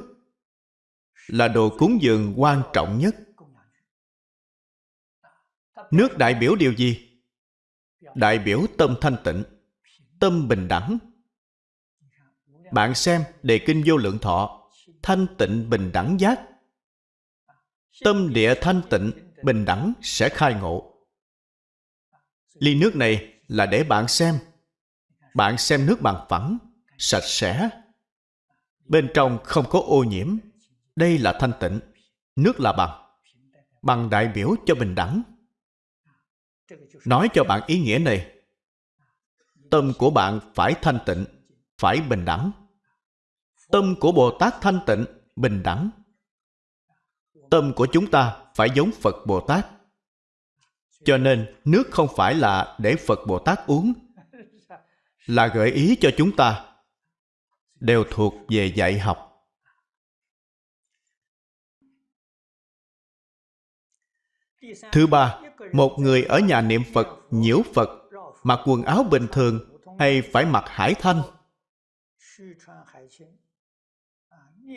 là đồ cúng dường quan trọng nhất. Nước đại biểu điều gì? Đại biểu tâm thanh tịnh, tâm bình đẳng, bạn xem đề kinh vô lượng thọ thanh tịnh bình đẳng giác tâm địa thanh tịnh bình đẳng sẽ khai ngộ ly nước này là để bạn xem. Bạn xem nước bằng phẳng, sạch sẽ. Bên trong không có ô nhiễm. Đây là thanh tịnh. Nước là bằng. Bằng đại biểu cho bình đẳng. Nói cho bạn ý nghĩa này. Tâm của bạn phải thanh tịnh, phải bình đẳng. Tâm của bồ tát thanh tịnh, bình đẳng. Tâm của chúng ta phải giống phật bồ tát cho nên nước không phải là để phật bồ tát uống, là gợi ý cho chúng ta đều thuộc về dạy học. Thứ ba, một người ở nhà niệm phật, nhiễu phật, mặc quần áo bình thường hay phải mặc hải thanh?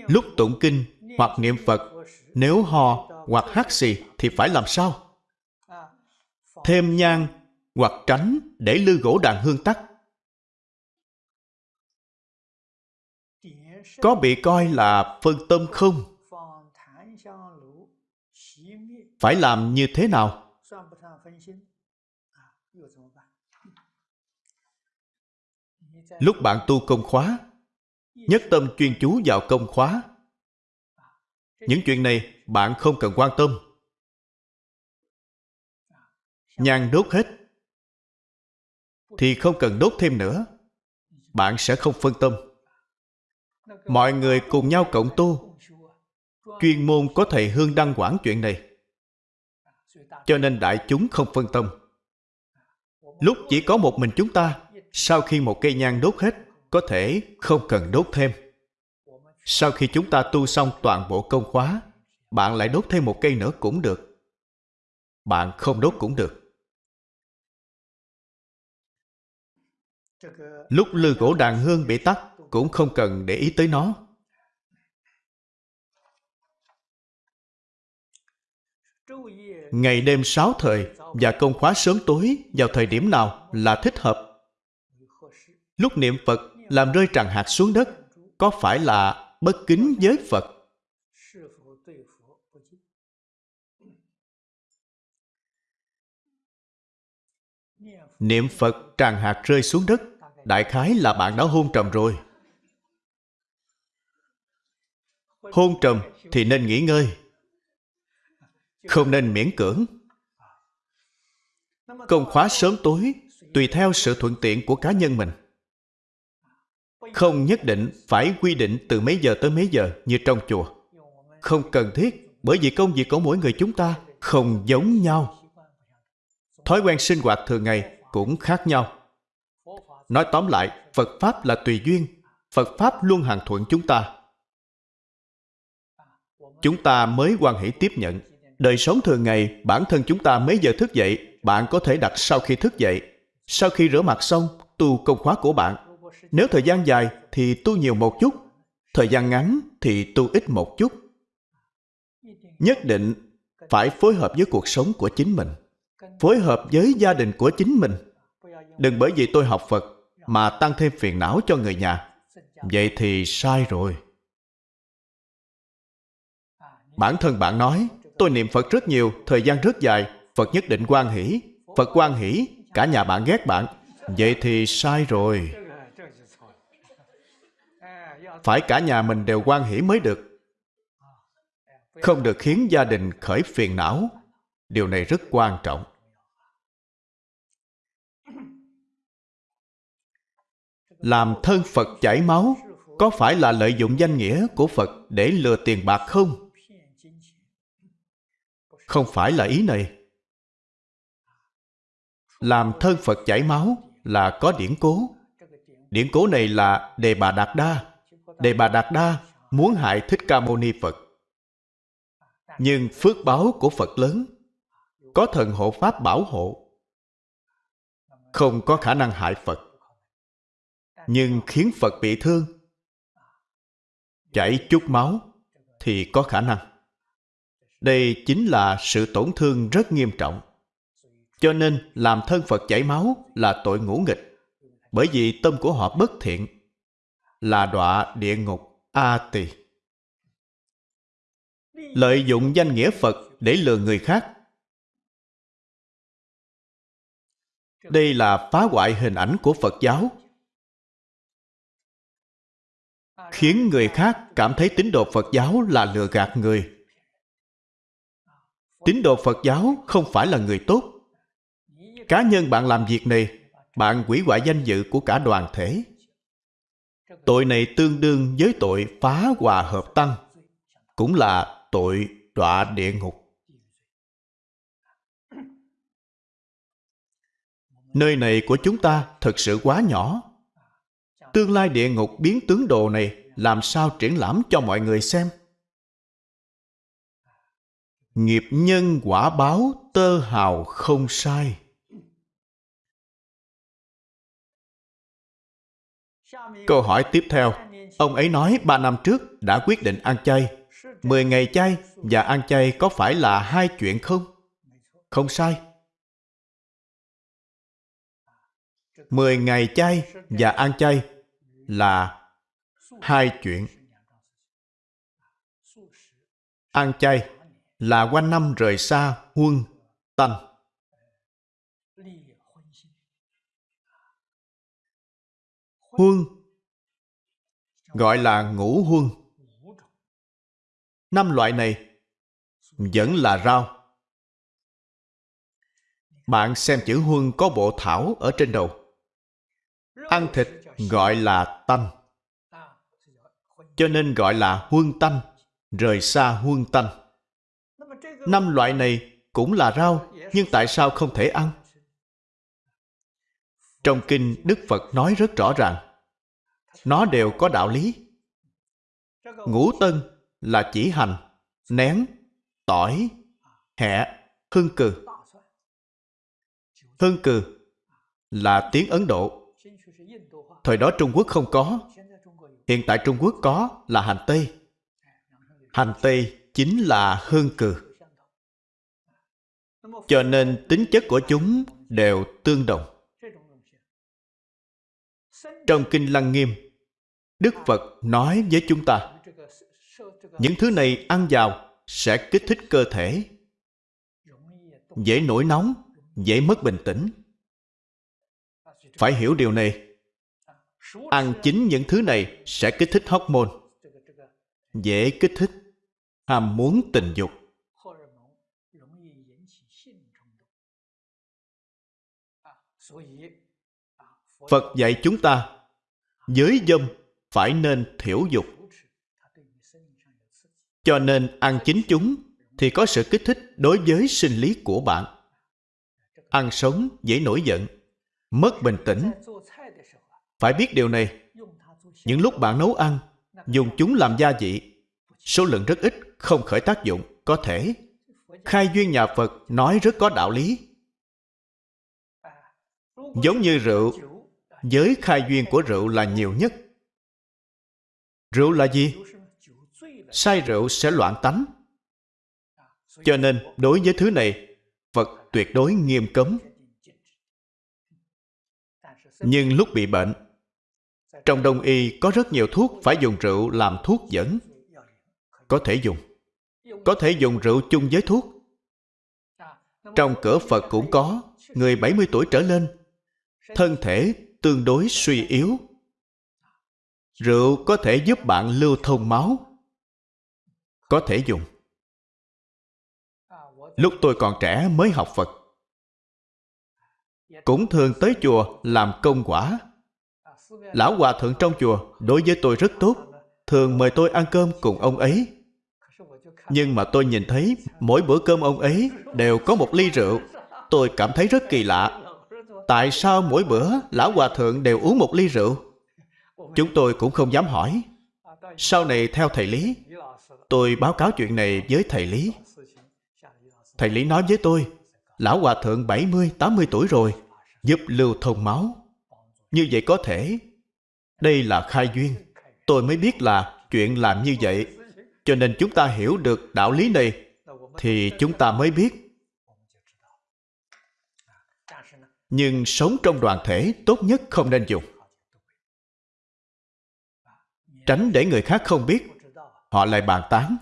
Lúc tụng kinh hoặc niệm phật, nếu ho hoặc hát xì thì phải làm sao? Thêm nhang hoặc tránh để lư gỗ đàn hương tắt có bị coi là phân tâm không? Phải làm như thế nào? Lúc bạn tu công khóa, nhất tâm chuyên chú vào công khóa. Những chuyện này bạn không cần quan tâm nhang đốt hết. Thì không cần đốt thêm nữa. Bạn sẽ không phân tâm. Mọi người cùng nhau cộng tu chuyên môn có thầy hương đăng quản chuyện này. Cho nên đại chúng không phân tâm. Lúc chỉ có một mình chúng ta, sau khi một cây nhang đốt hết, có thể không cần đốt thêm. Sau khi chúng ta tu xong toàn bộ công khóa, bạn lại đốt thêm một cây nữa cũng được. Bạn không đốt cũng được. Lúc lư cổ đàn hương bị tắt, cũng không cần để ý tới nó. Ngày đêm sáu thời và công khóa sớm tối vào thời điểm nào là thích hợp. Lúc niệm phật làm rơi tràng hạt xuống đất, có phải là bất kính với phật? Niệm phật tràng hạt rơi xuống đất đại khái là bạn đã hôn trầm rồi. Hôn trầm thì nên nghỉ ngơi, không nên miễn cưỡng. Công khóa sớm tối, tùy theo sự thuận tiện của cá nhân mình. Không nhất định phải quy định từ mấy giờ tới mấy giờ như trong chùa. Không cần thiết, bởi vì công việc của mỗi người chúng ta không giống nhau. Thói quen sinh hoạt thường ngày cũng khác nhau nói tóm lại, phật pháp là tùy duyên, phật pháp luôn hàng thuận chúng ta. Chúng ta mới quan hệ tiếp nhận. Đời sống thường ngày, bản thân chúng ta mấy giờ thức dậy, bạn có thể đặt sau khi thức dậy. Sau khi rửa mặt xong, tu công khóa của bạn. Nếu thời gian dài thì tu nhiều một chút, thời gian ngắn thì tu ít một chút. Nhất định phải phối hợp với cuộc sống của chính mình, phối hợp với gia đình của chính mình đừng bởi vì tôi học phật mà tăng thêm phiền não cho người nhà. Vậy thì sai rồi. Bản thân bạn nói, tôi niệm phật rất nhiều, thời gian rất dài, phật nhất định quan hỷ, phật quan hỷ, cả nhà bạn ghét bạn. Vậy thì sai rồi. Phải cả nhà mình đều quan hỷ mới được. Không được khiến gia đình khởi phiền não. Điều này rất quan trọng. Làm thân phật chảy máu, có phải là lợi dụng danh nghĩa của phật để lừa tiền bạc không? Không phải là ý này. Làm thân phật chảy máu là có điển cố. Điển cố này là đề bà đạt đa. Đề bà đạt đa muốn hại thích ca mâu ni phật. Nhưng phước báo của phật lớn, có thần hộ pháp bảo hộ. Không có khả năng hại phật nhưng khiến phật bị thương, chảy chút máu thì có khả năng. Đây chính là sự tổn thương rất nghiêm trọng. Cho nên làm thân phật chảy máu là tội ngũ nghịch, bởi vì tâm của họ bất thiện, là đọa địa ngục a tỳ lợi dụng danh nghĩa phật để lừa người khác. Đây là phá hoại hình ảnh của phật giáo. Khiến người khác cảm thấy tín đồ phật giáo là lừa gạt người. Tín đồ phật giáo không phải là người tốt. Cá nhân bạn làm việc này, bạn hủy hoại danh dự của cả đoàn thể. Tội này tương đương với tội phá hòa hợp tăng, cũng là tội đọa địa ngục. Nơi này của chúng ta thật sự quá nhỏ. Tương lai địa ngục biến tướng đồ này làm sao triển lãm cho mọi người xem? Nghiệp nhân quả báo tơ hào không sai. Câu hỏi tiếp theo. Ông ấy nói ba năm trước đã quyết định ăn chay. Mười ngày chay và ăn chay có phải là hai chuyện không? Không sai. Mười ngày chay và ăn chay là hai chuyện. Ăn chay là quanh năm rời xa huân tanh. Huân gọi là ngũ huân. Năm loại này vẫn là rau. Bạn xem chữ huân có bộ thảo ở trên đầu. Ăn thịt gọi là tanh cho nên gọi là huân tanh rời xa huân tanh năm loại này cũng là rau, nhưng tại sao không thể ăn? Trong kinh đức phật nói rất rõ ràng, nó đều có đạo lý. Ngũ tân là chỉ hành, nén, tỏi, hẹ, hương cừ. Hương cừ là tiếng ấn độ. Thời đó trung quốc không có hiện tại trung quốc có là hành tây. Hành tây chính là hương cừ. Cho nên tính chất của chúng đều tương đồng. Trong kinh lăng nghiêm, đức phật nói với chúng ta, những thứ này ăn vào sẽ kích thích cơ thể, dễ nổi nóng, dễ mất bình tĩnh. Phải hiểu điều này ăn chính những thứ này sẽ kích thích hormone. Dễ kích thích. Ham muốn tình dục. Phật dạy chúng ta, giới dâm phải nên thiểu dục. Cho nên ăn chính chúng thì có sự kích thích đối với sinh lý của bạn. Ăn sống dễ nổi giận, mất bình tĩnh phải biết điều này. Những lúc bạn nấu ăn, dùng chúng làm gia vị, số lượng rất ít, không khởi tác dụng, có thể. Khai duyên nhà phật nói rất có đạo lý. Giống như rượu, giới khai duyên của rượu là nhiều nhất. Rượu là gì? Say rượu sẽ loạn tánh. Cho nên, đối với thứ này, phật tuyệt đối nghiêm cấm. Nhưng lúc bị bệnh trong đông y, có rất nhiều thuốc phải dùng rượu làm thuốc dẫn. Có thể dùng. Có thể dùng rượu chung với thuốc. Trong cửa phật cũng có, người 70 tuổi trở lên. Thân thể tương đối suy yếu. Rượu có thể giúp bạn lưu thông máu. Có thể dùng. Lúc tôi còn trẻ mới học phật. Cũng thường tới chùa làm công quả lão hòa thượng trong chùa đối với tôi rất tốt. Thường mời tôi ăn cơm cùng ông ấy. Nhưng mà tôi nhìn thấy mỗi bữa cơm ông ấy đều có một ly rượu. Tôi cảm thấy rất kỳ lạ. Tại sao mỗi bữa lão hòa thượng đều uống một ly rượu? Chúng tôi cũng không dám hỏi. Sau này theo thầy lý tôi báo cáo chuyện này với thầy lý. Thầy lý nói với tôi lão hòa thượng 70, 80 tuổi rồi giúp lưu thông máu. Như vậy có thể đây là khai duyên. Tôi mới biết là chuyện làm như vậy. Cho nên chúng ta hiểu được đạo lý này, thì chúng ta mới biết. Nhưng sống trong đoàn thể, tốt nhất không nên dùng. Tránh để người khác không biết, họ lại bàn tán.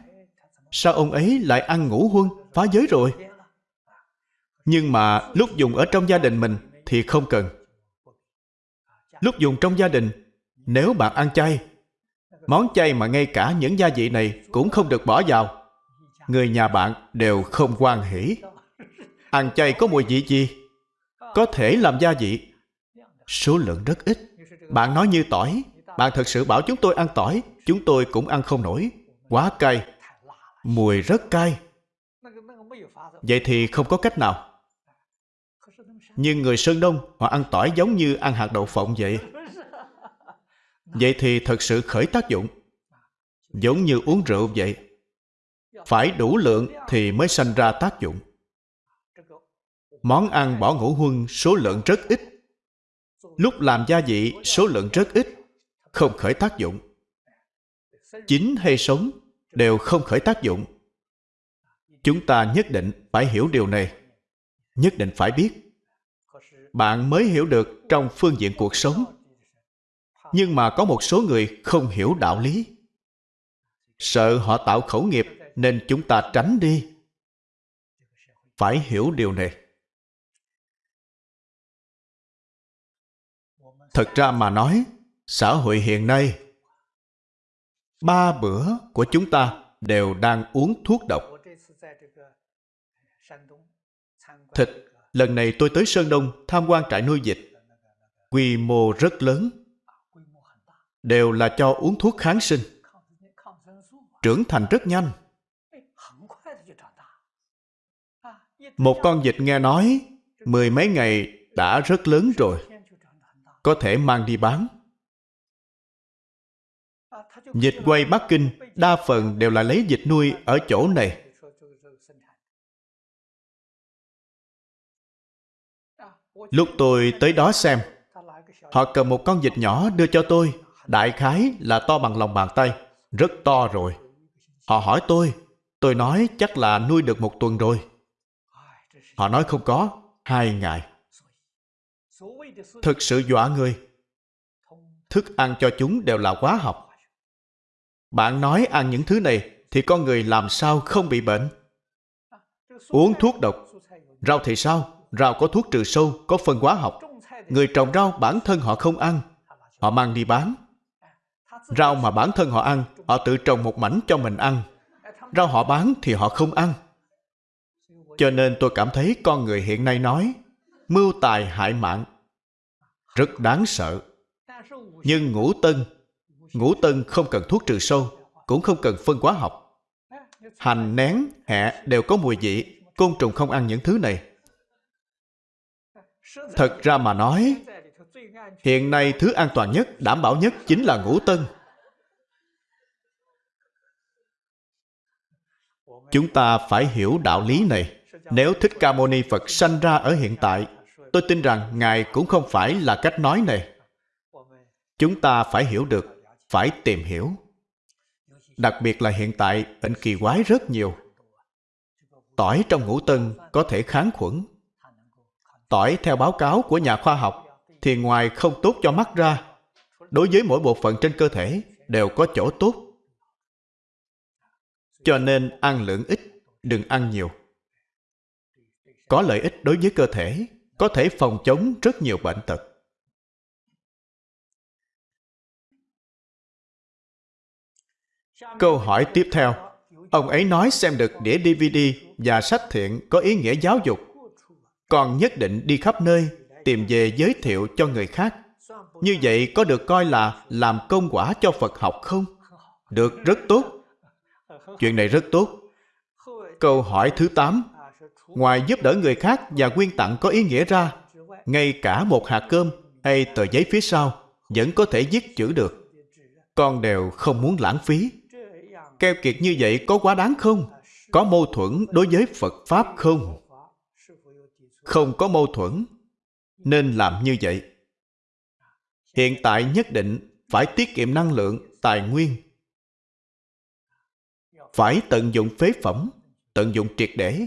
Sao ông ấy lại ăn ngủ huân, phá giới rồi? Nhưng mà lúc dùng ở trong gia đình mình thì không cần. Lúc dùng trong gia đình nếu bạn ăn chay, món chay mà ngay cả những gia vị này cũng không được bỏ vào, người nhà bạn đều không quan hỷ. Ăn chay có mùi vị gì? Có thể làm gia vị. Số lượng rất ít. Bạn nói như tỏi. Bạn thật sự bảo chúng tôi ăn tỏi, chúng tôi cũng ăn không nổi. Quá cay. Mùi rất cay. Vậy thì không có cách nào. Nhưng người sơn đông họ ăn tỏi giống như ăn hạt đậu phộng vậy vậy thì thật sự khởi tác dụng. Giống như uống rượu vậy. Phải đủ lượng thì mới sanh ra tác dụng. Món ăn bỏ ngũ huân số lượng rất ít. Lúc làm gia vị, số lượng rất ít. Không khởi tác dụng. Chín hay sống đều không khởi tác dụng. Chúng ta nhất định phải hiểu điều này. Nhất định phải biết. Bạn mới hiểu được trong phương diện cuộc sống nhưng mà có một số người không hiểu đạo lý. Sợ họ tạo khẩu nghiệp, nên chúng ta tránh đi. Phải hiểu điều này. Thật ra mà nói, xã hội hiện nay, ba bữa của chúng ta đều đang uống thuốc độc. Thịt lần này tôi tới sơn đông tham quan trại nuôi vịt. Quy mô rất lớn đều là cho uống thuốc kháng sinh. Trưởng thành rất nhanh. Một con vịt nghe nói mười mấy ngày đã rất lớn rồi có thể mang đi bán. Vịt quay Bắc Kinh đa phần đều là lấy vịt nuôi ở chỗ này. Lúc tôi tới đó xem, họ cầm một con vịt nhỏ đưa cho tôi, đại khái là to bằng lòng bàn tay, rất to rồi. Họ hỏi tôi, tôi nói chắc là nuôi được một tuần rồi. Họ nói không có, hai ngày. Thực sự dọa người. thức ăn cho chúng đều là hóa học bạn nói ăn những thứ này thì con người làm sao không bị bệnh uống thuốc độc rau thì sao rau có thuốc trừ sâu có phân hóa học người trồng rau bản thân họ không ăn họ mang đi bán rau mà bản thân họ ăn, họ tự trồng một mảnh cho mình ăn. Rau họ bán thì họ không ăn. Cho nên tôi cảm thấy con người hiện nay nói, mưu tài hại mạng, rất đáng sợ. Nhưng ngũ tân ngũ tân không cần thuốc trừ sâu, cũng không cần phân hóa học. Hành nén hẹ đều có mùi vị, côn trùng không ăn những thứ này. Thật ra mà nói, hiện nay thứ an toàn nhất, đảm bảo nhất chính là ngũ tân. Chúng ta phải hiểu đạo lý này. Nếu thích ca mâu ni phật sanh ra ở hiện tại, tôi tin rằng ngài cũng không phải là cách nói này. Chúng ta phải hiểu được, phải tìm hiểu. Đặc biệt là hiện tại, bệnh kỳ quái rất nhiều. Tỏi trong ngũ tân có thể kháng khuẩn. Tỏi theo báo cáo của nhà khoa học thì ngoài không tốt cho mắt ra, đối với mỗi bộ phận trên cơ thể đều có chỗ tốt cho nên ăn lượng ít, đừng ăn nhiều. Có lợi ích đối với cơ thể, có thể phòng chống rất nhiều bệnh tật. Câu hỏi tiếp theo. Ông ấy nói xem được đĩa dvd và sách thiện có ý nghĩa giáo dục. Còn nhất định đi khắp nơi, tìm về giới thiệu cho người khác. Như vậy có được coi là làm công quả cho phật học không? Được, rất tốt chuyện này rất tốt. Câu hỏi thứ tám. Ngoài giúp đỡ người khác và quyên tặng có ý nghĩa ra, ngay cả một hạt cơm hay tờ giấy phía sau vẫn có thể viết chữ được. Con đều không muốn lãng phí. Keo kiệt như vậy có quá đáng không? Có mâu thuẫn đối với phật pháp không? Không có mâu thuẫn, nên làm như vậy. Hiện tại nhất định phải tiết kiệm năng lượng, tài nguyên phải tận dụng phế phẩm, tận dụng triệt để.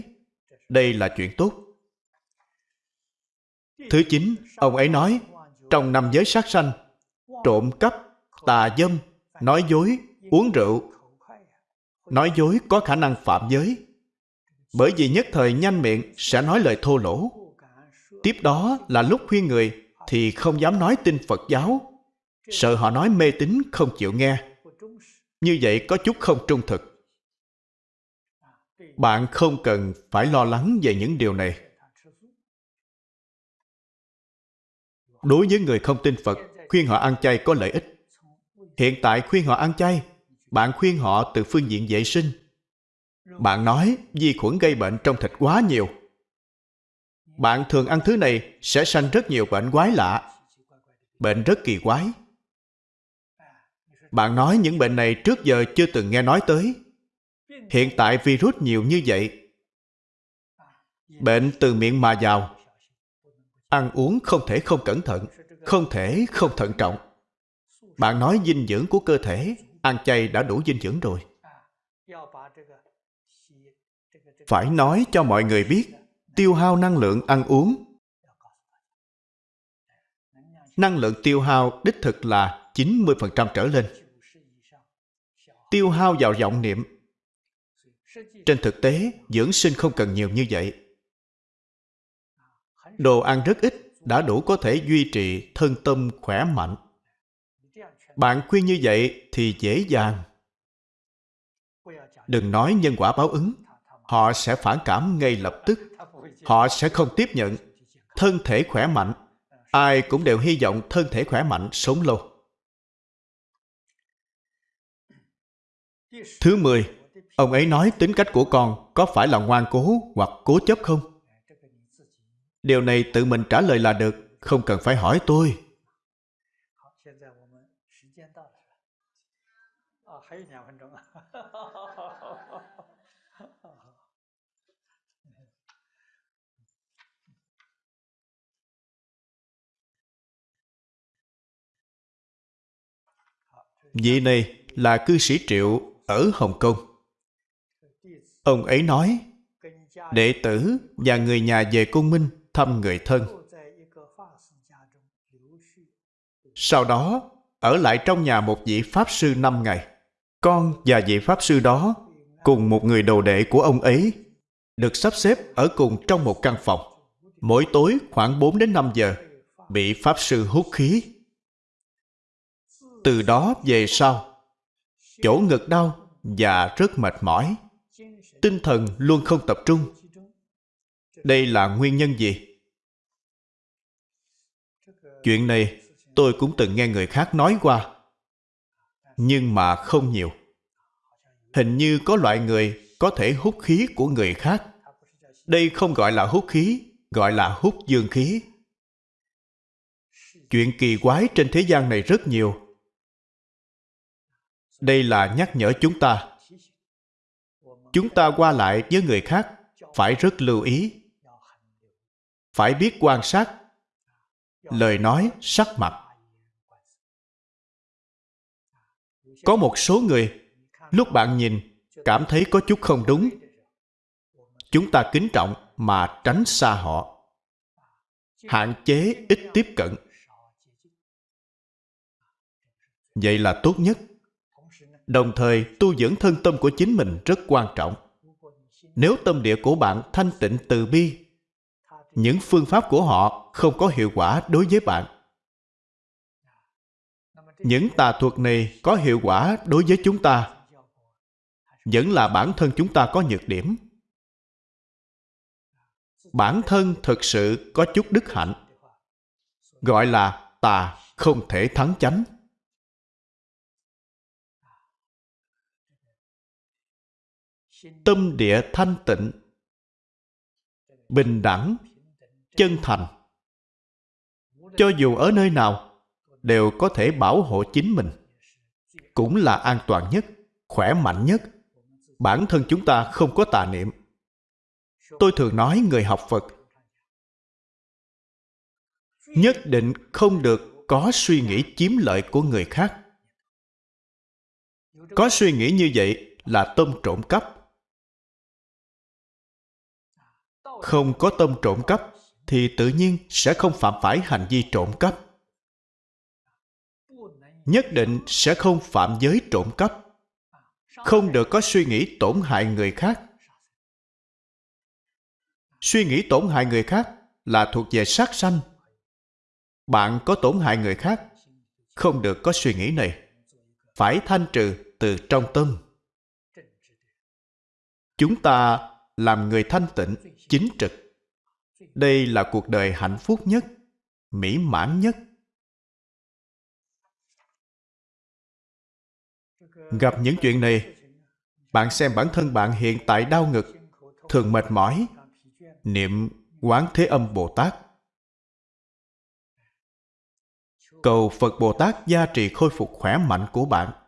Đây là chuyện tốt. Thứ chín, ông ấy nói, trong năm giới sát sanh, trộm cắp, tà dâm, nói dối, uống rượu, nói dối có khả năng phạm giới. Bởi vì nhất thời nhanh miệng sẽ nói lời thô lỗ. Tiếp đó là lúc khuyên người thì không dám nói tin phật giáo. Sợ họ nói mê tín không chịu nghe. Như vậy có chút không trung thực bạn không cần phải lo lắng về những điều này. Đối với người không tin phật, khuyên họ ăn chay có lợi ích. Hiện tại khuyên họ ăn chay, bạn khuyên họ từ phương diện vệ sinh. Bạn nói vi khuẩn gây bệnh trong thịt quá nhiều. Bạn thường ăn thứ này sẽ sanh rất nhiều bệnh quái lạ, bệnh rất kỳ quái. Bạn nói những bệnh này trước giờ chưa từng nghe nói tới hiện tại virus nhiều như vậy bệnh từ miệng mà vào ăn uống không thể không cẩn thận, không thể không thận trọng bạn nói dinh dưỡng của cơ thể, ăn chay đã đủ dinh dưỡng rồi phải nói cho mọi người biết, tiêu hao năng lượng ăn uống năng lượng tiêu hao đích thực là 90% trở lên. Tiêu hao vào vọng niệm. Trên thực tế, dưỡng sinh không cần nhiều như vậy. Đồ ăn rất ít đã đủ có thể duy trì thân tâm khỏe mạnh. Bạn khuyên như vậy thì dễ dàng. Đừng nói nhân quả báo ứng. Họ sẽ phản cảm ngay lập tức. Họ sẽ không tiếp nhận. Thân thể khỏe mạnh. Ai cũng đều hy vọng thân thể khỏe mạnh, sống lâu. Thứ mười, ông ấy nói tính cách của con có phải là ngoan cố hoặc cố chấp không? Điều này tự mình trả lời là được, không cần phải hỏi tôi. Vị này là cư sĩ Triệu ở Hồng Kông. Ông ấy nói, đệ tử và người nhà về cung minh thăm người thân. sau đó ở lại trong nhà một vị Pháp Sư năm ngày. Con và vị Pháp Sư đó cùng một người đồ đệ của ông ấy được sắp xếp ở cùng trong một căn phòng. Mỗi tối khoảng 4 đến 5 giờ bị Pháp Sư hút khí. Từ đó về sau, chỗ ngực đau và rất mệt mỏi. Tinh thần luôn không tập trung. Đây là nguyên nhân gì? Chuyện này tôi cũng từng nghe người khác nói qua. Nhưng mà không nhiều. Hình như có loại người có thể hút khí của người khác. Đây không gọi là hút khí, gọi là hút dương khí. Chuyện kỳ quái trên thế gian này rất nhiều. Đây là nhắc nhở chúng ta. Chúng ta qua lại với người khác phải rất lưu ý. Phải biết quan sát lời nói, sắc mặt. Có một số người, lúc bạn nhìn, cảm thấy có chút không đúng. Chúng ta kính trọng mà tránh xa họ. Hạn chế ít tiếp cận. Vậy là tốt nhất. Đồng thời, tu dưỡng thân tâm của chính mình rất quan trọng. Nếu tâm địa của bạn thanh tịnh từ bi, những phương pháp của họ không có hiệu quả đối với bạn. Những tà thuật này có hiệu quả đối với chúng ta vẫn là bản thân chúng ta có nhược điểm. Bản thân thực sự có chút đức hạnh gọi là tà không thể thắng chánh. Tâm địa thanh tịnh, bình đẳng, chân thành. Cho dù ở nơi nào, đều có thể bảo hộ chính mình, cũng là an toàn nhất, khỏe mạnh nhất. Bản thân chúng ta không có tà niệm. Tôi thường nói người học phật, nhất định không được có suy nghĩ chiếm lợi của người khác. Có suy nghĩ như vậy là tâm trộm cắp. Không có tâm trộm cắp, thì tự nhiên sẽ không phạm phải hành vi trộm cắp. Nhất định sẽ không phạm giới trộm cắp. Không được có suy nghĩ tổn hại người khác. Suy nghĩ tổn hại người khác là thuộc về sát sanh. Bạn có tổn hại người khác, không được có suy nghĩ này. Phải thanh trừ từ trong tâm. Chúng ta làm người thanh tịnh chính trực. Đây là cuộc đời hạnh phúc nhất, mỹ mãn nhất. Gặp những chuyện này, bạn xem bản thân bạn hiện tại đau ngực, thường mệt mỏi, niệm quán thế âm bồ tát. Cầu phật bồ tát gia trì khôi phục khỏe mạnh của bạn.